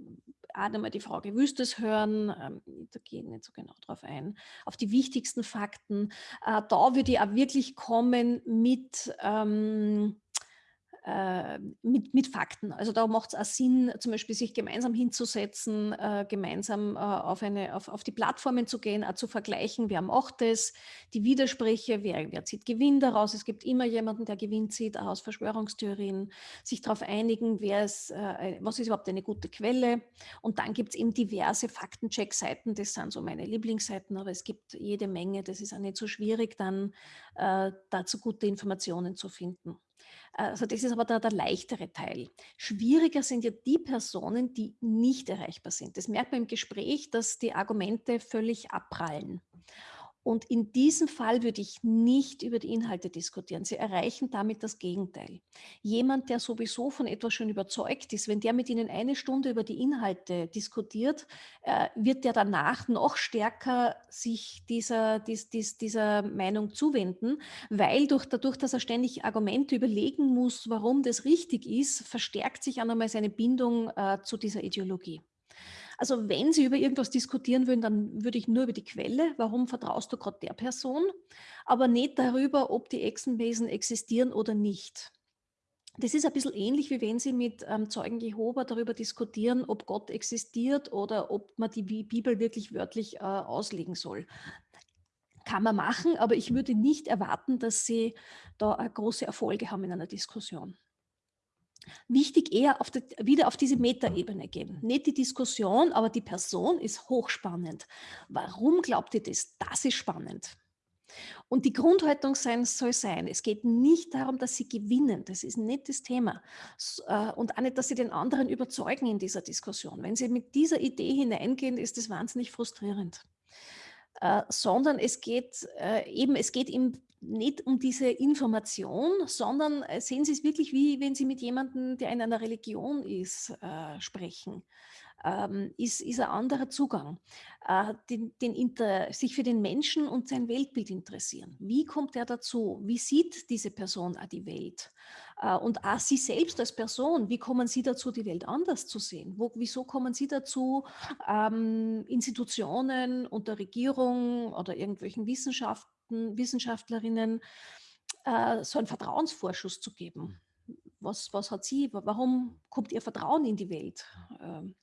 auch einmal die Frage, willst du es hören? Ähm, da gehe ich nicht so genau drauf ein. Auf die wichtigsten Fakten. Äh, da würde ich auch wirklich kommen mit, ähm, äh, mit, mit Fakten. Also da macht es auch Sinn, zum Beispiel sich gemeinsam hinzusetzen, äh, gemeinsam äh, auf, eine, auf, auf die Plattformen zu gehen, auch zu vergleichen, wer macht es, die Widersprüche, wer, wer zieht Gewinn daraus. Es gibt immer jemanden, der Gewinn zieht, auch aus Verschwörungstheorien, sich darauf einigen, wer ist, äh, was ist überhaupt eine gute Quelle. Und dann gibt es eben diverse Faktencheck-Seiten, das sind so meine Lieblingsseiten, aber es gibt jede Menge, das ist auch nicht so schwierig, dann äh, dazu gute Informationen zu finden. Also das ist aber der, der leichtere Teil. Schwieriger sind ja die Personen, die nicht erreichbar sind. Das merkt man im Gespräch, dass die Argumente völlig abprallen. Und in diesem Fall würde ich nicht über die Inhalte diskutieren. Sie erreichen damit das Gegenteil. Jemand, der sowieso von etwas schon überzeugt ist, wenn der mit Ihnen eine Stunde über die Inhalte diskutiert, äh, wird der danach noch stärker sich dieser, dies, dies, dieser Meinung zuwenden, weil durch, dadurch, dass er ständig Argumente überlegen muss, warum das richtig ist, verstärkt sich auch einmal seine Bindung äh, zu dieser Ideologie. Also wenn Sie über irgendwas diskutieren würden, dann würde ich nur über die Quelle, warum vertraust du gerade der Person, aber nicht darüber, ob die Echsenwesen existieren oder nicht. Das ist ein bisschen ähnlich, wie wenn Sie mit ähm, Zeugen Jehova darüber diskutieren, ob Gott existiert oder ob man die Bibel wirklich wörtlich äh, auslegen soll. Kann man machen, aber ich würde nicht erwarten, dass Sie da äh, große Erfolge haben in einer Diskussion. Wichtig eher auf die, wieder auf diese Metaebene gehen. Nicht die Diskussion, aber die Person ist hochspannend. Warum glaubt ihr das? Das ist spannend. Und die Grundhaltung sein soll sein, es geht nicht darum, dass sie gewinnen, das ist nicht das Thema. Äh, und auch nicht, dass sie den anderen überzeugen in dieser Diskussion. Wenn sie mit dieser Idee hineingehen, ist das wahnsinnig frustrierend. Äh, sondern es geht äh, eben, es geht ihm nicht um diese Information, sondern sehen Sie es wirklich wie, wenn Sie mit jemandem, der in einer Religion ist, sprechen ähm, ist, ist ein anderer Zugang. Äh, den, den Inter, sich für den Menschen und sein Weltbild interessieren. Wie kommt er dazu? Wie sieht diese Person die Welt? Äh, und auch Sie selbst als Person, wie kommen Sie dazu, die Welt anders zu sehen? Wo, wieso kommen Sie dazu, ähm, Institutionen unter Regierung oder irgendwelchen Wissenschaften, Wissenschaftlerinnen äh, so einen Vertrauensvorschuss zu geben? Was, was hat sie, warum kommt ihr Vertrauen in die Welt? Ähm,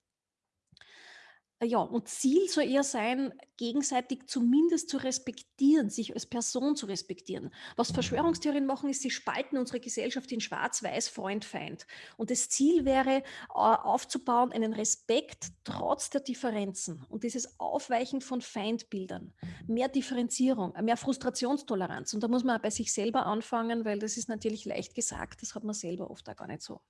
ja, und Ziel soll eher sein, gegenseitig zumindest zu respektieren, sich als Person zu respektieren. Was Verschwörungstheorien machen, ist, sie spalten unsere Gesellschaft in Schwarz-Weiß, Freund, Feind. Und das Ziel wäre, aufzubauen, einen Respekt trotz der Differenzen und dieses Aufweichen von Feindbildern, mehr Differenzierung, mehr Frustrationstoleranz. Und da muss man auch bei sich selber anfangen, weil das ist natürlich leicht gesagt, das hat man selber oft auch gar nicht so.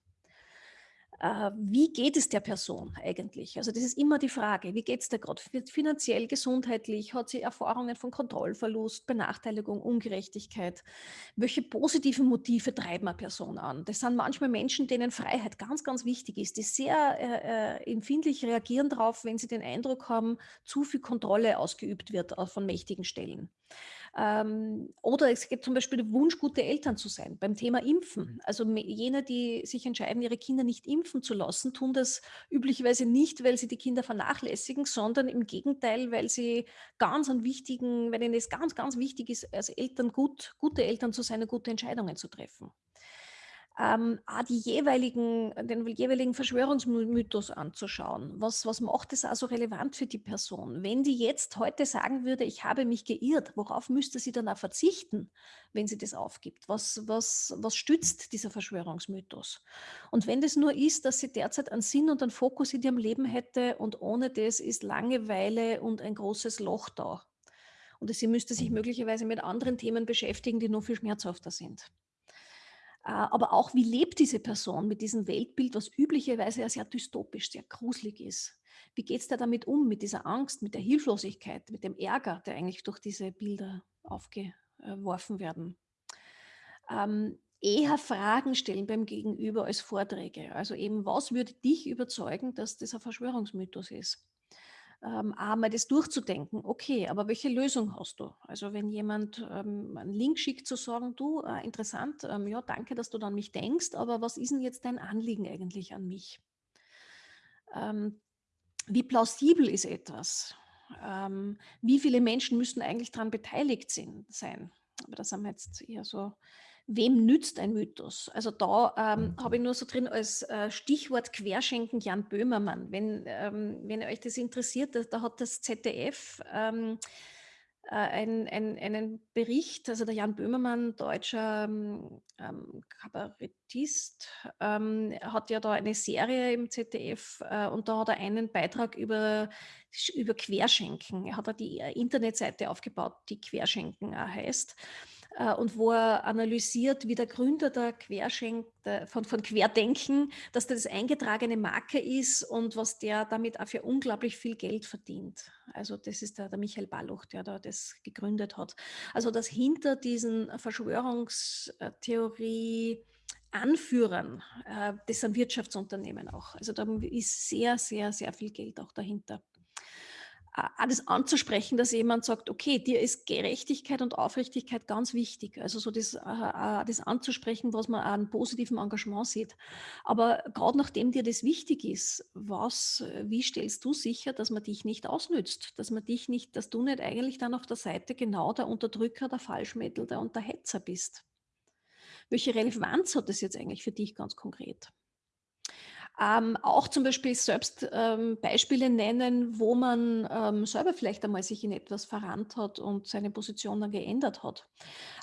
Äh, wie geht es der Person eigentlich? Also das ist immer die Frage, wie geht es der gerade finanziell, gesundheitlich? Hat sie Erfahrungen von Kontrollverlust, Benachteiligung, Ungerechtigkeit? Welche positiven Motive treiben eine Person an? Das sind manchmal Menschen, denen Freiheit ganz, ganz wichtig ist, die sehr äh, äh empfindlich reagieren darauf, wenn sie den Eindruck haben, zu viel Kontrolle ausgeübt wird von mächtigen Stellen. Ähm, oder es gibt zum Beispiel den Wunsch, gute Eltern zu sein beim Thema Impfen. Mhm. Also jene, die sich entscheiden, ihre Kinder nicht impfen zu lassen, tun das üblicherweise nicht, weil sie die Kinder vernachlässigen, sondern im Gegenteil, weil sie ganz an wichtigen, weil ihnen es ganz, ganz wichtig ist, als Eltern gut, gute Eltern zu sein und gute Entscheidungen zu treffen ähm, die jeweiligen, den jeweiligen Verschwörungsmythos anzuschauen. Was, was macht es also relevant für die Person? Wenn die jetzt heute sagen würde, ich habe mich geirrt, worauf müsste sie dann auch verzichten, wenn sie das aufgibt? Was, was, was stützt dieser Verschwörungsmythos? Und wenn das nur ist, dass sie derzeit einen Sinn und einen Fokus in ihrem Leben hätte und ohne das ist Langeweile und ein großes Loch da. Und sie müsste sich möglicherweise mit anderen Themen beschäftigen, die noch viel schmerzhafter sind. Äh, aber auch, wie lebt diese Person mit diesem Weltbild, was üblicherweise ja sehr dystopisch, sehr gruselig ist. Wie geht es da damit um, mit dieser Angst, mit der Hilflosigkeit, mit dem Ärger, der eigentlich durch diese Bilder aufgeworfen werden? Ähm, eher Fragen stellen beim Gegenüber als Vorträge. Also eben, was würde dich überzeugen, dass das ein Verschwörungsmythos ist? Ähm, einmal das durchzudenken, okay, aber welche Lösung hast du? Also wenn jemand ähm, einen Link schickt, zu sagen, du, äh, interessant, ähm, ja, danke, dass du an mich denkst, aber was ist denn jetzt dein Anliegen eigentlich an mich? Ähm, wie plausibel ist etwas? Ähm, wie viele Menschen müssen eigentlich daran beteiligt sein? Aber das haben wir jetzt eher so Wem nützt ein Mythos? Also da ähm, habe ich nur so drin als äh, Stichwort Querschenken Jan Böhmermann. Wenn, ähm, wenn euch das interessiert, da, da hat das ZDF ähm, äh, ein, ein, einen Bericht, also der Jan Böhmermann, deutscher ähm, ähm Kabarettist, ähm, hat ja da eine Serie im ZDF äh, und da hat er einen Beitrag über, über Querschenken. Er hat da die äh, Internetseite aufgebaut, die Querschenken heißt. Äh, und wo er analysiert, wie der Gründer der Querschenk, der, von, von Querdenken, dass das eingetragene Marke ist und was der damit auch für unglaublich viel Geld verdient. Also das ist der, der Michael Balluch, der da das gegründet hat. Also dass hinter diesen Verschwörungstheorie Anführern, äh, das sind Wirtschaftsunternehmen auch. Also da ist sehr, sehr, sehr viel Geld auch dahinter alles anzusprechen, dass jemand sagt, okay, dir ist Gerechtigkeit und Aufrichtigkeit ganz wichtig. Also so das, äh, äh, das anzusprechen, was man an positivem Engagement sieht. Aber gerade nachdem dir das wichtig ist, was, wie stellst du sicher, dass man dich nicht ausnützt, dass man dich nicht, dass du nicht eigentlich dann auf der Seite genau der Unterdrücker, der Falschmittel, der Unterhetzer bist? Welche Relevanz hat das jetzt eigentlich für dich ganz konkret? Ähm, auch zum Beispiel selbst ähm, Beispiele nennen, wo man ähm, selber vielleicht einmal sich in etwas verrannt hat und seine Position dann geändert hat.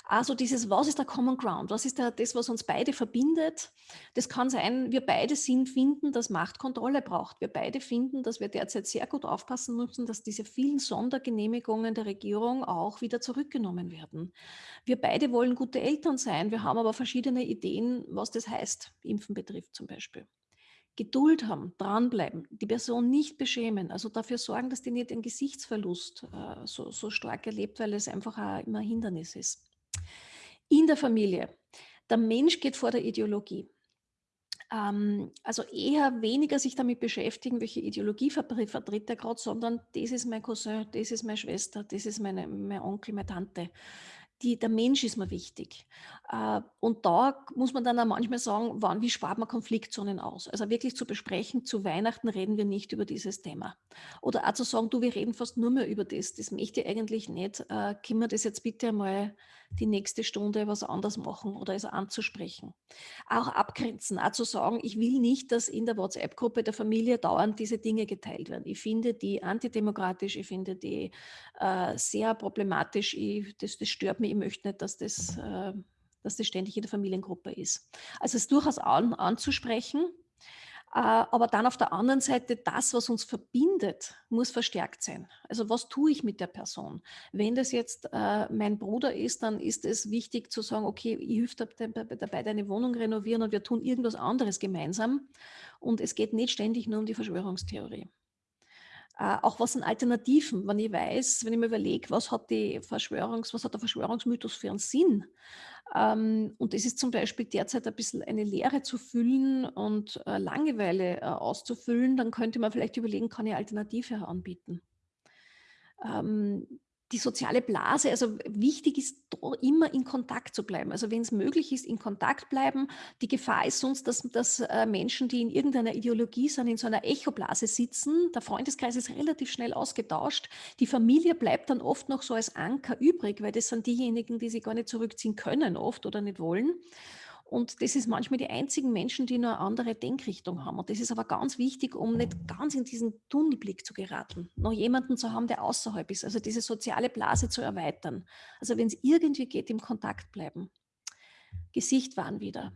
Also dieses, was ist der Common Ground? Was ist der, das, was uns beide verbindet? Das kann sein, wir beide sind, finden, dass Macht Kontrolle braucht. Wir beide finden, dass wir derzeit sehr gut aufpassen müssen, dass diese vielen Sondergenehmigungen der Regierung auch wieder zurückgenommen werden. Wir beide wollen gute Eltern sein. Wir haben aber verschiedene Ideen, was das heißt, Impfen betrifft zum Beispiel. Geduld haben, dranbleiben, die Person nicht beschämen, also dafür sorgen, dass die nicht den Gesichtsverlust äh, so, so stark erlebt, weil es einfach auch immer ein Hindernis ist. In der Familie. Der Mensch geht vor der Ideologie. Ähm, also eher weniger sich damit beschäftigen, welche Ideologie vertritt er gerade, sondern das ist mein Cousin, das ist meine Schwester, das ist meine, mein Onkel, meine Tante die, der Mensch ist mir wichtig. Äh, und da muss man dann auch manchmal sagen, wann, wie spart man Konfliktzonen aus? Also wirklich zu besprechen, zu Weihnachten reden wir nicht über dieses Thema. Oder auch zu sagen, du, wir reden fast nur mehr über das. Das möchte ich eigentlich nicht. Äh, können wir das jetzt bitte einmal die nächste Stunde was anders machen oder es anzusprechen. Auch abgrenzen, auch zu sagen, ich will nicht, dass in der WhatsApp-Gruppe der Familie dauernd diese Dinge geteilt werden. Ich finde die antidemokratisch, ich finde die äh, sehr problematisch, ich, das, das, stört mich, ich möchte nicht, dass das, äh, dass das ständig in der Familiengruppe ist. Also es durchaus an, anzusprechen, aber dann auf der anderen Seite, das, was uns verbindet, muss verstärkt sein. Also was tue ich mit der Person? Wenn das jetzt äh, mein Bruder ist, dann ist es wichtig zu sagen, okay, ich helfe dabei, deine Wohnung renovieren und wir tun irgendwas anderes gemeinsam. Und es geht nicht ständig nur um die Verschwörungstheorie. Äh, auch was sind Alternativen, wenn ich weiß, wenn ich mir überlege, was hat, die Verschwörungs-, was hat der Verschwörungsmythos für einen Sinn? Ähm, und es ist zum Beispiel derzeit ein bisschen eine Leere zu füllen und äh, Langeweile äh, auszufüllen, dann könnte man vielleicht überlegen, kann ich Alternative anbieten. Ähm, die soziale Blase, also wichtig ist immer in Kontakt zu bleiben. Also wenn es möglich ist, in Kontakt bleiben. Die Gefahr ist sonst, dass, dass äh, Menschen, die in irgendeiner Ideologie sind, in so einer Echoblase sitzen. Der Freundeskreis ist relativ schnell ausgetauscht. Die Familie bleibt dann oft noch so als Anker übrig, weil das sind diejenigen, die sich gar nicht zurückziehen können oft oder nicht wollen. Und das ist manchmal die einzigen Menschen, die nur eine andere Denkrichtung haben. Und das ist aber ganz wichtig, um nicht ganz in diesen Tunnelblick zu geraten. Noch jemanden zu haben, der außerhalb ist. Also diese soziale Blase zu erweitern. Also wenn es irgendwie geht, im Kontakt bleiben. Gesicht waren wieder.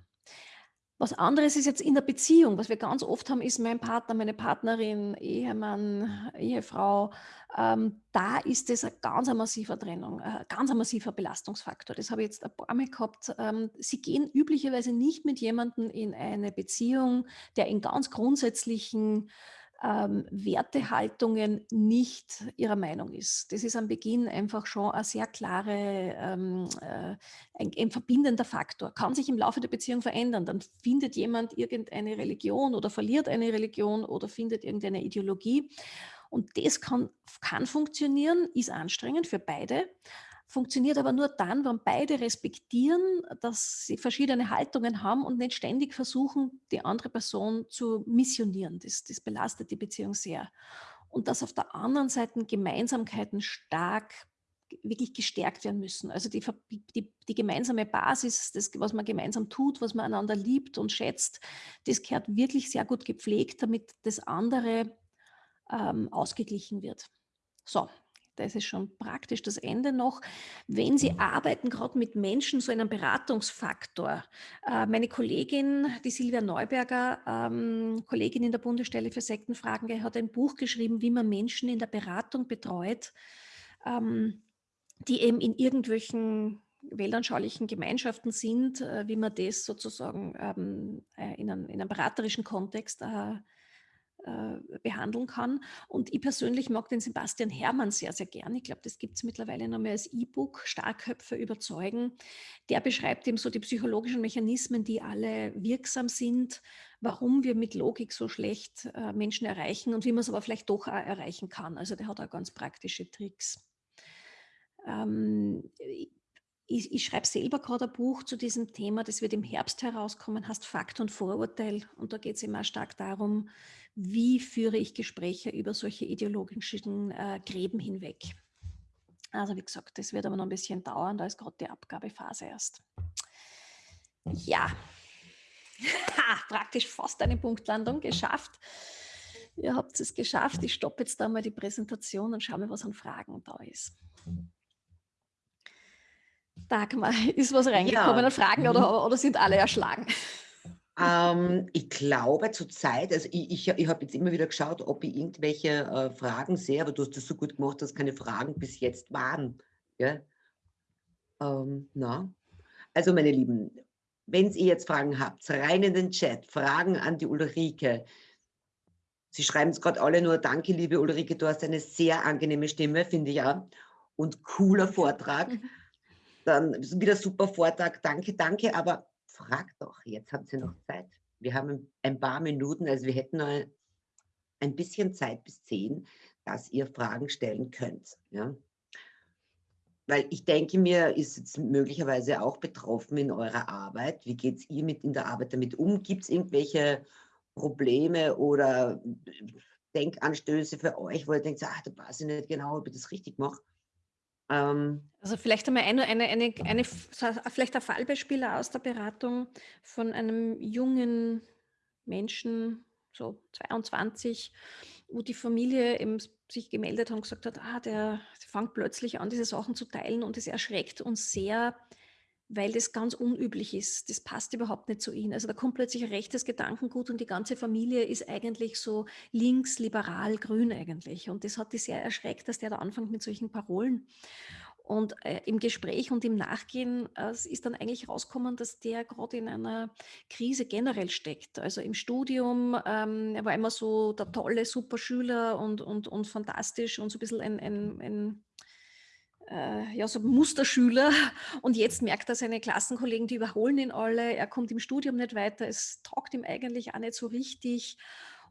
Was anderes ist jetzt in der Beziehung. Was wir ganz oft haben, ist mein Partner, meine Partnerin, Ehemann, Ehefrau. Ähm, da ist es ein ganz massiver Trennung, ein ganz massiver Belastungsfaktor. Das habe ich jetzt ein paar Mal gehabt. Ähm, sie gehen üblicherweise nicht mit jemandem in eine Beziehung, der in ganz grundsätzlichen ähm, Wertehaltungen nicht ihrer Meinung ist. Das ist am Beginn einfach schon ein sehr klare, ähm, äh, ein, ein, verbindender Faktor. Kann sich im Laufe der Beziehung verändern. Dann findet jemand irgendeine Religion oder verliert eine Religion oder findet irgendeine Ideologie. Und das kann, kann funktionieren, ist anstrengend für beide funktioniert aber nur dann, wenn beide respektieren, dass sie verschiedene Haltungen haben und nicht ständig versuchen, die andere Person zu missionieren. Das, das belastet die Beziehung sehr. Und dass auf der anderen Seite Gemeinsamkeiten stark wirklich gestärkt werden müssen. Also die, die, die, gemeinsame Basis, das, was man gemeinsam tut, was man einander liebt und schätzt, das gehört wirklich sehr gut gepflegt, damit das andere ähm, ausgeglichen wird. So, das ist schon praktisch das Ende noch. Wenn Sie arbeiten gerade mit Menschen, so einen Beratungsfaktor. Äh, meine Kollegin, die Silvia Neuberger, ähm, Kollegin in der Bundesstelle für Sektenfragen, hat ein Buch geschrieben, wie man Menschen in der Beratung betreut, ähm, die eben in irgendwelchen weltanschaulichen Gemeinschaften sind, äh, wie man das sozusagen ähm, äh, in, einem, in, einem, beraterischen Kontext behandeln kann. Und ich persönlich mag den Sebastian Hermann sehr, sehr gern. Ich glaube, das gibt es mittlerweile noch mehr als E-Book, Starkköpfe überzeugen. Der beschreibt eben so die psychologischen Mechanismen, die alle wirksam sind, warum wir mit Logik so schlecht äh, Menschen erreichen und wie man es aber vielleicht doch auch erreichen kann. Also der hat auch ganz praktische Tricks. Ähm, ich, ich schreibe selber gerade ein Buch zu diesem Thema, das wird im Herbst herauskommen, heißt Fakt und Vorurteil. Und da geht es immer stark darum, wie führe ich Gespräche über solche ideologischen äh, Gräben hinweg. Also wie gesagt, das wird aber noch ein bisschen dauern, da ist gerade die Abgabephase erst. Ja, <laughs> praktisch fast eine Punktlandung geschafft. Ihr habt es geschafft. Ich stoppe jetzt da mal die Präsentation und schaue mal, was an Fragen da ist. Dagmar, <laughs> ist was reingekommen ja. an Fragen oder, oder sind alle erschlagen? Ähm, ich glaube zurzeit, also ich, ich, ich habe jetzt immer wieder geschaut, ob ich irgendwelche äh, Fragen sehe, aber du hast das so gut gemacht, dass keine Fragen bis jetzt waren. Ja? Ähm, na? Also meine Lieben, wenn ihr jetzt Fragen habt, rein in den Chat, Fragen an die Ulrike. Sie schreiben es gerade alle nur, danke liebe Ulrike, du hast eine sehr angenehme Stimme, finde ich ja. Und cooler Vortrag. <laughs> Dann wieder super Vortrag, danke, danke, aber frag doch, jetzt habt ihr noch Zeit. Wir haben ein paar Minuten, also wir hätten noch ein bisschen Zeit bis zehn, dass ihr Fragen stellen könnt. Ja? Weil ich denke mir, ist jetzt möglicherweise auch betroffen in eurer Arbeit. Wie geht es ihr mit in der Arbeit damit um? Gibt es irgendwelche Probleme oder Denkanstöße für euch, wo ihr denkt, ach, da weiß ich nicht genau, ob ich das richtig mache? Ähm, also vielleicht einmal eine, eine, eine, eine, vielleicht ein Fallbeispiel aus der Beratung von einem jungen Menschen, so 22, wo die Familie eben sich gemeldet hat und gesagt hat, ah, der fängt plötzlich an, diese Sachen zu teilen und es erschreckt uns sehr, weil das ganz unüblich ist. Das passt überhaupt nicht zu ihnen. Also da kommt plötzlich ein rechtes Gedankengut und die ganze Familie ist eigentlich so links, liberal, grün eigentlich. Und das hat die sehr erschreckt, dass der da anfängt mit solchen Parolen. Und äh, im Gespräch und im Nachgehen äh, ist dann eigentlich rausgekommen, dass der gerade in einer Krise generell steckt. Also im Studium, ähm, er war immer so der tolle, super Schüler und, und, und fantastisch und so ein bisschen ein, ein, ein ja, so Musterschüler. <laughs> Und jetzt merkt er seine Klassenkollegen, die überholen ihn alle, er kommt im Studium nicht weiter, es taugt ihm eigentlich auch nicht so richtig.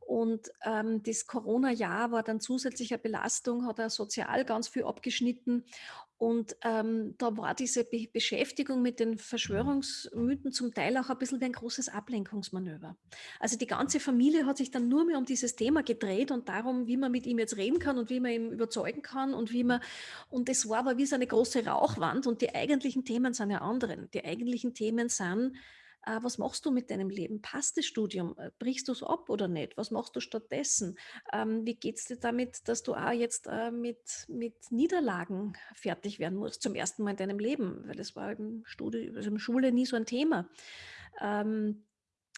Und ähm, das Corona-Jahr war dann zusätzliche Belastung, hat er sozial ganz viel abgeschnitten. Und ähm, da war diese Be Beschäftigung mit den Verschwörungsmythen zum Teil auch ein bisschen wie ein großes Ablenkungsmanöver. Also die ganze Familie hat sich dann nur mehr um dieses Thema gedreht und darum, wie man mit ihm jetzt reden kann und wie man ihn überzeugen kann und wie man, und das war aber wie so eine große Rauchwand und die eigentlichen Themen sind ja anderen. Die eigentlichen Themen sind, äh, was machst du mit deinem Leben? Passt das Studium? Äh, brichst du es ab oder nicht? Was machst du stattdessen? Ähm, wie geht es dir damit, dass du auch jetzt äh, mit, mit Niederlagen fertig werden musst, zum ersten Mal in deinem Leben? Weil das war im Studium, also in Schule nie so ein Thema. Ähm,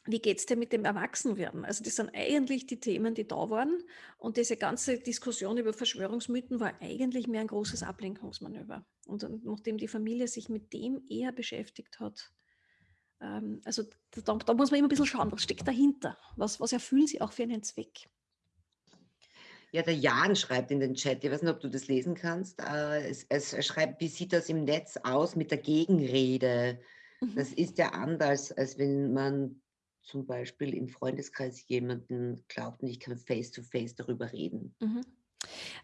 wie geht es dir mit dem Erwachsenwerden? Also das sind eigentlich die Themen, die da waren. Und diese ganze Diskussion über Verschwörungsmythen war eigentlich mehr ein großes Ablenkungsmanöver. Und nachdem die Familie sich mit dem eher beschäftigt hat, ähm, also da, da, muss man immer ein bisschen schauen, was steckt dahinter? Was, was erfüllen sie auch für einen Zweck? Ja, der Jan schreibt in den Chat, ich weiß nicht, ob du das lesen kannst, äh, es, es, er schreibt, wie sieht das im Netz aus mit der Gegenrede? Mhm. Das ist ja anders, als wenn man zum Beispiel im Freundeskreis jemanden glaubt und ich kann face-to-face -face darüber reden. Mhm.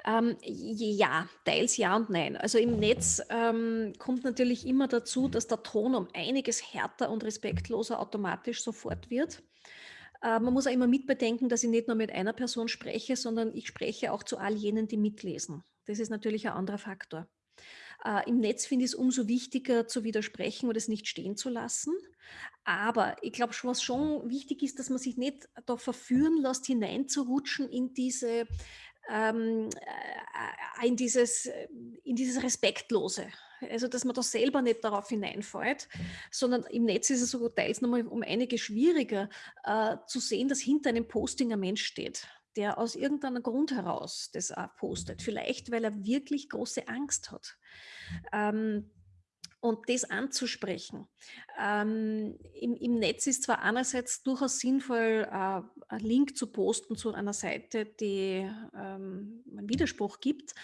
Ähm, ja, teils ja und nein. Also im Netz ähm, kommt natürlich immer dazu, dass der Ton um einiges härter und respektloser automatisch sofort wird. Äh, man muss auch immer mitbedenken, dass ich nicht nur mit einer Person spreche, sondern ich spreche auch zu all jenen, die mitlesen. Das ist natürlich ein anderer Faktor. Äh, Im Netz finde ich es umso wichtiger zu widersprechen oder es nicht stehen zu lassen. Aber ich glaube, was schon wichtig ist, dass man sich nicht da verführen lässt, hineinzurutschen in diese ähm, äh, in, dieses, in dieses Respektlose. Also, dass man da selber nicht darauf hineinfällt, sondern im Netz ist es sogar teils nochmal um einige schwieriger äh, zu sehen, dass hinter einem Posting ein Mensch steht, der aus irgendeinem Grund heraus das postet. Vielleicht, weil er wirklich große Angst hat. Ähm, und das anzusprechen. Ähm, im, im, Netz ist zwar einerseits durchaus sinnvoll, äh, einen Link zu posten zu einer Seite, die ähm, einen Widerspruch gibt,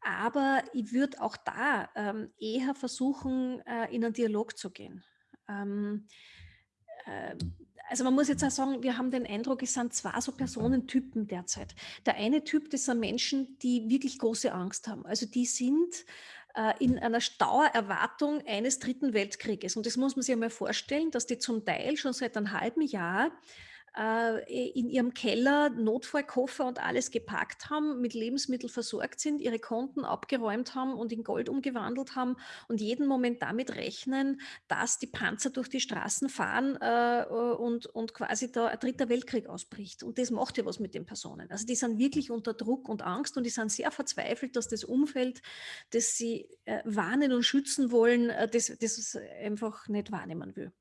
aber ich würde auch da ähm, eher versuchen, äh, in einen Dialog zu gehen. Ähm, äh, also man muss jetzt auch sagen, wir haben den Eindruck, es sind zwei so Personentypen derzeit. Der eine Typ, das sind Menschen, die wirklich große Angst haben. Also die sind äh, in einer Dauererwartung eines dritten Weltkrieges. Und das muss man sich einmal vorstellen, dass die zum Teil schon seit einem halben Jahr in ihrem Keller Notfallkoffer und alles gepackt haben, mit Lebensmitteln versorgt sind, ihre Konten abgeräumt haben und in Gold umgewandelt haben und jeden Moment damit rechnen, dass die Panzer durch die Straßen fahren äh, und, und quasi da ein dritter Weltkrieg ausbricht. Und das macht ja was mit den Personen. Also die sind wirklich unter Druck und Angst und die sind sehr verzweifelt, dass das Umfeld, das sie äh, warnen und schützen wollen, äh, das, das einfach nicht wahrnehmen will.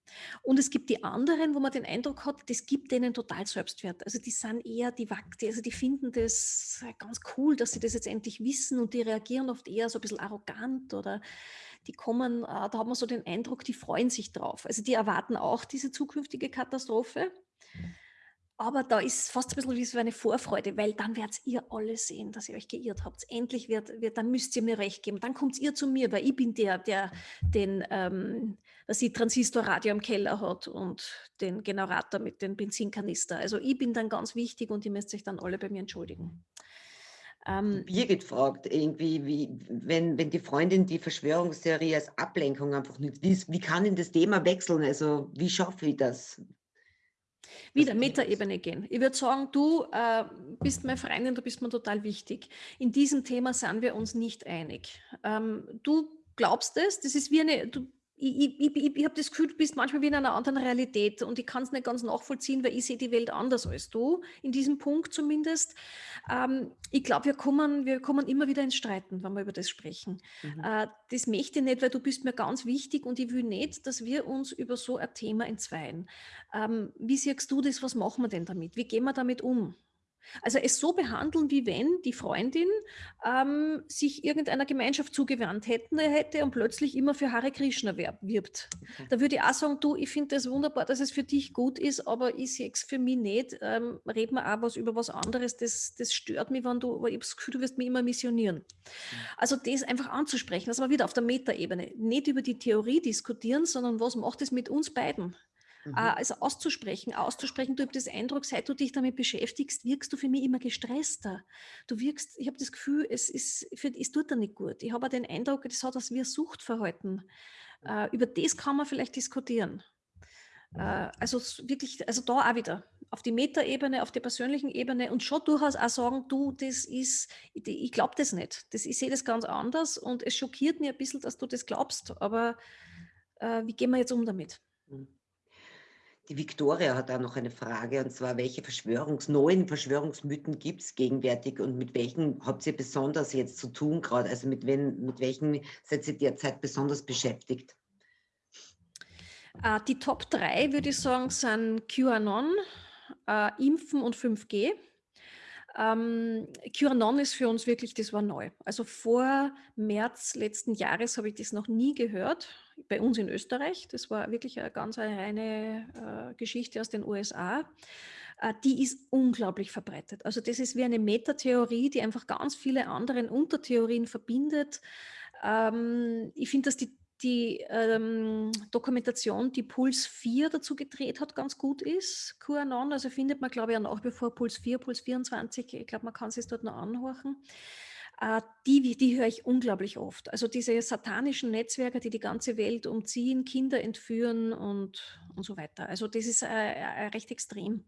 Und es gibt die anderen, wo man den Eindruck hat, das gibt denen total Selbstwert. Also die sind eher, die, also die finden das ganz cool, dass sie das jetzt endlich wissen und die reagieren oft eher so ein bisschen arrogant oder die kommen, äh, da hat man so den Eindruck, die freuen sich drauf. Also die erwarten auch diese zukünftige Katastrophe. Aber da ist fast ein bisschen wie so eine Vorfreude, weil dann werdet ihr alle sehen, dass ihr euch geirrt habt. Endlich wird, wird dann müsst ihr mir recht geben. Dann kommt ihr zu mir, weil ich bin der, der den, ähm, dass sie Transistorradio im Keller hat und den Generator mit dem Benzinkanister. Also ich bin dann ganz wichtig und ihr müsst euch dann alle bei mir entschuldigen. Ähm, Birgit fragt irgendwie, wie, wenn, wenn die Freundin die Verschwörungstheorie als Ablenkung einfach nicht, wie, wie kann denn das Thema wechseln? Also wie schaffe ich das? Wieder Metaebene gehen. Ich würde sagen, du äh, bist meine Freundin, du bist mir total wichtig. In diesem Thema sind wir uns nicht einig. Ähm, du glaubst es, das ist wie eine, du ich, ich, ich, ich habe das Gefühl, du bist manchmal wie in einer anderen Realität und ich kann es nicht ganz nachvollziehen, weil ich sehe die Welt anders als du, in diesem Punkt zumindest. Ähm, ich glaube, wir kommen, wir kommen immer wieder ins Streiten, wenn wir über das sprechen. Mhm. Äh, das möchte ich nicht, weil du bist mir ganz wichtig und ich will nicht, dass wir uns über so ein Thema entzweien. Ähm, wie siehst du das, was machen wir denn damit? Wie gehen wir damit um? Also es so behandeln, wie wenn die Freundin ähm, sich irgendeiner Gemeinschaft zugewandt hätten, hätte und plötzlich immer für Hare Krishna wirbt. Okay. Da würde ich auch sagen, du, ich finde das wunderbar, dass es für dich gut ist, aber ich sehe es für mich nicht. Ähm, red mir auch was über was anderes, das, das stört mich, wenn du, aber ich habe das Gefühl, du wirst mich immer missionieren. Mhm. Also das einfach anzusprechen, das war wieder auf der Metaebene. Nicht über die Theorie diskutieren, sondern was macht es mit uns beiden? Mhm. Äh, also auszusprechen, auszusprechen, du hast das Eindruck, seit du dich damit beschäftigst, wirkst du für mich immer gestresster. Du wirkst, ich habe das Gefühl, es, ist, für, es tut dir nicht gut. Ich habe den Eindruck, das hat das ein Suchtverhalten. Uh, über das kann man vielleicht diskutieren. Uh, also wirklich, also da auch wieder auf die Metaebene, auf der persönlichen Ebene und schon durchaus auch sagen, du, das ist, ich, ich glaube das nicht. Das, ich sehe das ganz anders und es schockiert mich ein bisschen, dass du das glaubst, aber uh, wie gehen wir jetzt um damit? Mhm. Die Victoria hat da noch eine Frage, und zwar, welche Verschwörungs-, neuen Verschwörungsmythen gibt es gegenwärtig und mit welchen habt ihr besonders jetzt zu tun gerade? Also mit, wen, mit welchen seid ihr derzeit besonders beschäftigt? Uh, die Top 3, würde ich sagen, sind QAnon, uh, Impfen und 5G. Ähm, QAnon ist für uns wirklich, das war neu. Also vor März letzten Jahres habe ich das noch nie gehört, bei uns in Österreich. Das war wirklich eine ganz eine reine äh, Geschichte aus den USA. Äh, die ist unglaublich verbreitet. Also das ist wie eine Metatheorie, die einfach ganz viele andere Untertheorien verbindet. Ähm, ich finde, dass die die ähm, Dokumentation, die Puls 4 dazu gedreht hat, ganz gut ist. QAnon, also findet man, glaube ich, nach wie vor Puls 4, Puls 24. Ich glaube, man kann es dort noch anhorchen. Äh, die, die höre ich unglaublich oft. Also diese satanischen Netzwerke, die die ganze Welt umziehen, Kinder entführen und, und so weiter. Also das ist äh, äh, recht extrem.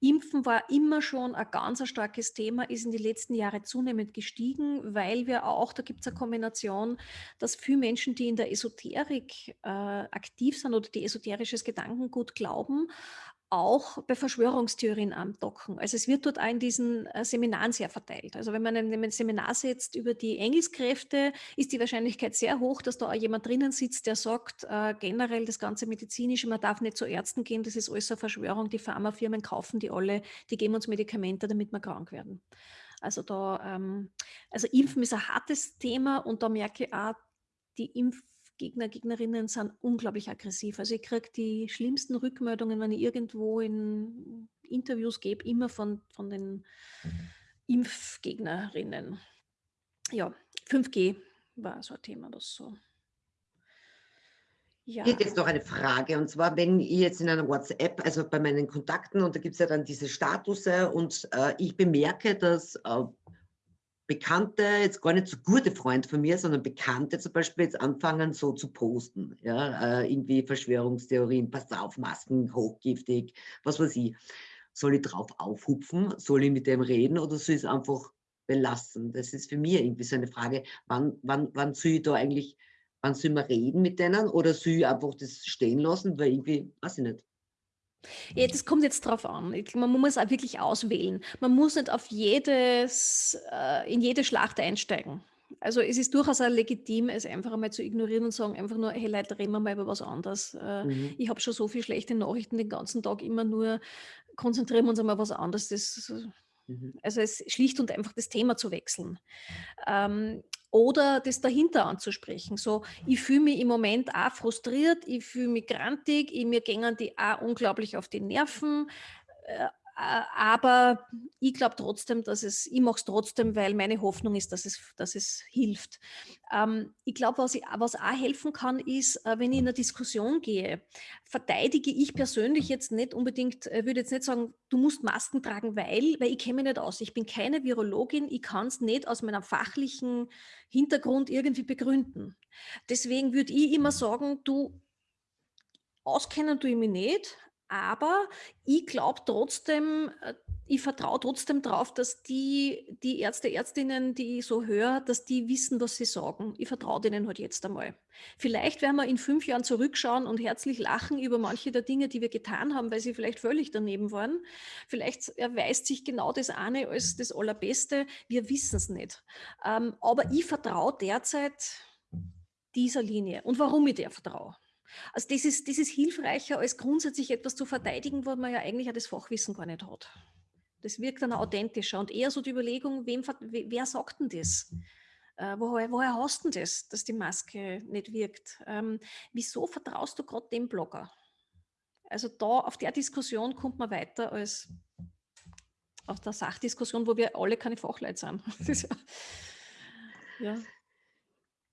Impfen war immer schon ein ganz starkes Thema, ist in den letzten Jahren zunehmend gestiegen, weil wir auch, da gibt es eine Kombination, dass viele Menschen, die in der Esoterik äh, aktiv sind oder die esoterisches Gedankengut glauben, auch bei Verschwörungstheorien andocken. Also es wird dort auch in diesen äh, Seminaren sehr verteilt. Also wenn man ein Seminar setzt über die Engelskräfte, ist die Wahrscheinlichkeit sehr hoch, dass da auch jemand drinnen sitzt, der sagt, äh, generell das ganze Medizinische, man darf nicht zu Ärzten gehen, das ist alles eine Verschwörung, die Pharmafirmen kaufen die alle, die geben uns Medikamente, damit wir krank werden. Also da, ähm, also Impfen ist ein hartes Thema und da merke ich auch, die Impf Gegner, Gegnerinnen sind unglaublich aggressiv. Also ich kriege die schlimmsten Rückmeldungen, wenn ich irgendwo in Interviews gebe, immer von, von den Impfgegnerinnen. Ja, 5G war so ein Thema, das so. Ja. Hier jetzt noch eine Frage und zwar, wenn ich jetzt in einer WhatsApp, also bei meinen Kontakten und da gibt es ja dann diese Statusse und äh, ich bemerke, dass äh, Bekannte, jetzt gar nicht so gute Freunde von mir, sondern Bekannte zum Beispiel jetzt anfangen so zu posten. Ja, äh, irgendwie Verschwörungstheorien, passt auf, Masken, hochgiftig, was weiß ich. soll ich drauf aufhupfen, soll ich mit dem reden oder soll ich es einfach belassen? Das ist für mich irgendwie so eine Frage, wann, wann, wann soll ich da eigentlich, wann soll man reden mit denen oder soll ich einfach das stehen lassen, weil irgendwie, weiß ich nicht. Ja, das kommt jetzt drauf an. Man muss auch wirklich auswählen. Man muss nicht auf jedes, äh, in jede Schlacht einsteigen. Also es ist durchaus auch legitim, es einfach einmal zu ignorieren und sagen einfach nur, hey Leute, reden wir mal über was anderes. Äh, mhm. Ich habe schon so viele schlechte Nachrichten den ganzen Tag immer nur, konzentrieren wir uns einmal was anderes. Das, mhm. Also es ist schlicht und einfach das Thema zu wechseln. Ähm, oder das dahinter anzusprechen. So, ich fühle mich im Moment auch frustriert, ich fühle mich grantig, mir gehen die auch unglaublich auf die Nerven. Aber ich glaube trotzdem, dass es, ich mache es trotzdem, weil meine Hoffnung ist, dass es, dass es hilft. Ähm, ich glaube, was, was auch helfen kann, ist, äh, wenn ich in eine Diskussion gehe, verteidige ich persönlich jetzt nicht unbedingt, äh, würde jetzt nicht sagen, du musst Masken tragen, weil, weil ich kenne mich nicht aus. Ich bin keine Virologin, ich kann es nicht aus meinem fachlichen Hintergrund irgendwie begründen. Deswegen würde ich immer sagen, du auskennen tue ich mich nicht, aber ich glaube trotzdem, äh, ich vertraue trotzdem darauf, dass die, die Ärzte, Ärztinnen, die ich so höre, dass die wissen, was sie sagen. Ich vertraue denen halt jetzt einmal. Vielleicht werden wir in fünf Jahren zurückschauen und herzlich lachen über manche der Dinge, die wir getan haben, weil sie vielleicht völlig daneben waren. Vielleicht erweist sich genau das eine als das Allerbeste. Wir wissen es nicht. Ähm, aber ich vertraue derzeit dieser Linie. Und warum ich der vertraue? Also das ist, das ist hilfreicher, als grundsätzlich etwas zu verteidigen, wo man ja eigentlich auch das Fachwissen gar nicht hat. Das wirkt dann authentischer und eher so die Überlegung, wem, wer sagt denn das? Äh, woher, woher hast du das, dass die Maske nicht wirkt? Ähm, wieso vertraust du gerade dem Blogger? Also da auf der Diskussion kommt man weiter als auf der Sachdiskussion, wo wir alle keine Fachleute sind. <laughs> ja.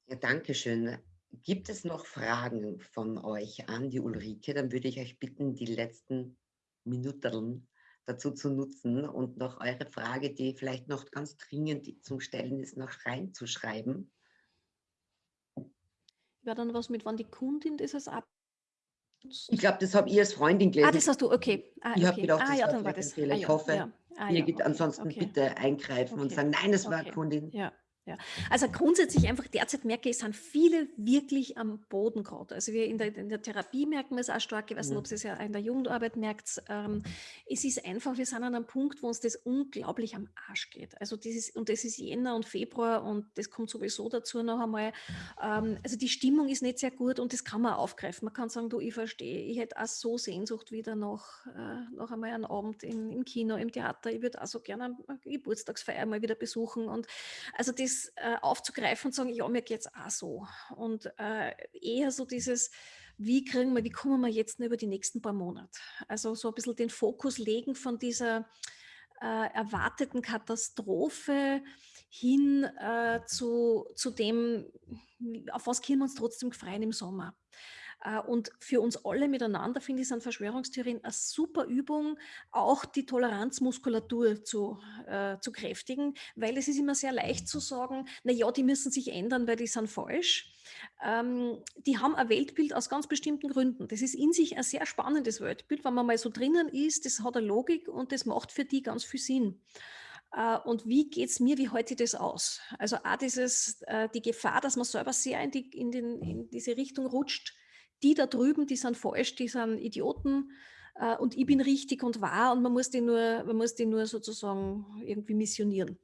ja, danke schön. Gibt es noch Fragen von euch an die Ulrike? Dann würde ich euch bitten, die letzten Minuten dazu zu nutzen und noch eure Frage, die vielleicht noch ganz dringend zum Stellen ist, noch reinzuschreiben. Wäre dann was mit, wann die Kundin das ab? Ich glaube, das habe ich als Freundin gelesen. Ah, das hast du, okay. Ah, ich okay. habe gedacht, ah, das ja, dann war das. Fehler. Ah, ich hoffe, ja. Ah, ihr ja, geht okay. ansonsten okay. bitte eingreifen und sagen, nein, das war Kundin. Ja. Ja. Also grundsätzlich einfach derzeit merke ich, es sind viele wirklich am Boden gerade. Also wir in der, in der Therapie merken wir es auch stark, ich weiß nicht, ob Sie es ja in der Jugendarbeit merkt. Ähm, es ist einfach, wir sind an einem Punkt, wo uns das unglaublich am Arsch geht. Also dieses, und das ist Jänner und Februar und das kommt sowieso dazu noch einmal. Ähm, also die Stimmung ist nicht sehr gut und das kann man aufgreifen. Man kann sagen, du, ich verstehe, ich hätte auch so Sehnsucht wieder noch, äh, noch einmal einen Abend in, im Kino, im Theater. Ich würde auch so gerne eine Geburtstagsfeier mal wieder besuchen. Und also das das äh, aufzugreifen und sagen, ja, mir geht es auch so. Und äh, eher so dieses, wie kriegen wir, wie kommen wir jetzt über die nächsten paar Monate? Also so ein bisschen den Fokus legen von dieser äh, erwarteten Katastrophe hin äh, zu, zu dem, auf was können wir uns trotzdem freuen im Sommer. Äh, und für uns alle miteinander finde ich, sind Verschwörungstheorien eine super Übung, auch die Toleranzmuskulatur zu, äh, zu kräftigen, weil es ist immer sehr leicht zu sagen, na ja, die müssen sich ändern, weil die sind falsch. Ähm, die haben ein Weltbild aus ganz bestimmten Gründen. Das ist in sich ein sehr spannendes Weltbild, wenn man mal so drinnen ist, das hat eine Logik und das macht für die ganz viel Sinn äh, und wie geht es mir, wie ich das aus? Also auch dieses, äh, die Gefahr, dass man selber sehr in, die, in, den, in diese Richtung rutscht, die da drüben, die sind falsch, die sind Idioten äh, und ich bin richtig und wahr und man muss die nur, man muss die nur sozusagen irgendwie missionieren.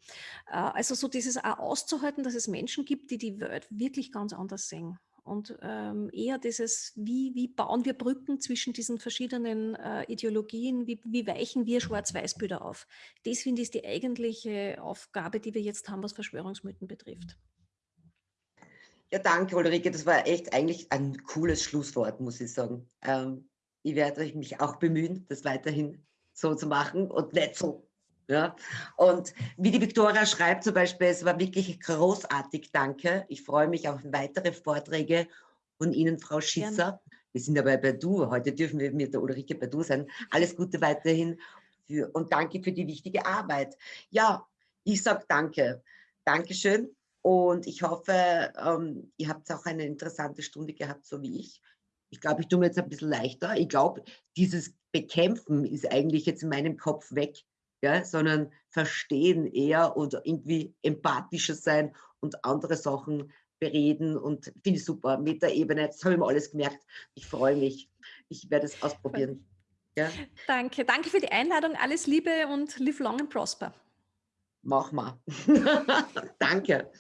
Äh, also so dieses auch auszuhalten, dass es Menschen gibt, die die Welt wirklich ganz anders sehen. Und ähm, eher dieses, wie, wie bauen wir Brücken zwischen diesen verschiedenen äh, Ideologien, wie, wie weichen wir Schwarz-Weiß-Bilder auf. Das finde ich die eigentliche Aufgabe, die wir jetzt haben, was Verschwörungsmythen betrifft. Ja, danke, Ulrike. Das war echt eigentlich ein cooles Schlusswort, muss ich sagen. Ähm, ich werde mich auch bemühen, das weiterhin so zu machen und nicht so. Ja? Und wie die Viktoria schreibt zum Beispiel, es war wirklich großartig, danke. Ich freue mich auf weitere Vorträge von Ihnen, Frau Schisser. Gerne. Wir sind aber bei Du. Heute dürfen wir mit der Ulrike bei Du sein. Alles Gute weiterhin für, und danke für die wichtige Arbeit. Ja, ich sage danke. Dankeschön. Und ich hoffe, ähm, ihr habt auch eine interessante Stunde gehabt, so wie ich. ich glaube, ich tue mir jetzt ein bisschen leichter. Ich glaube, dieses Bekämpfen ist eigentlich jetzt in meinem Kopf weg, ja, sondern verstehen eher und irgendwie empathischer sein und andere Sachen bereden und finde ich super. Metaebene, das habe ich mir alles gemerkt. Ich freue mich. Ich werde es ausprobieren. Ja. Danke, danke für die Einladung. Alles Liebe und live long and prosper. Mach mal. <laughs> danke.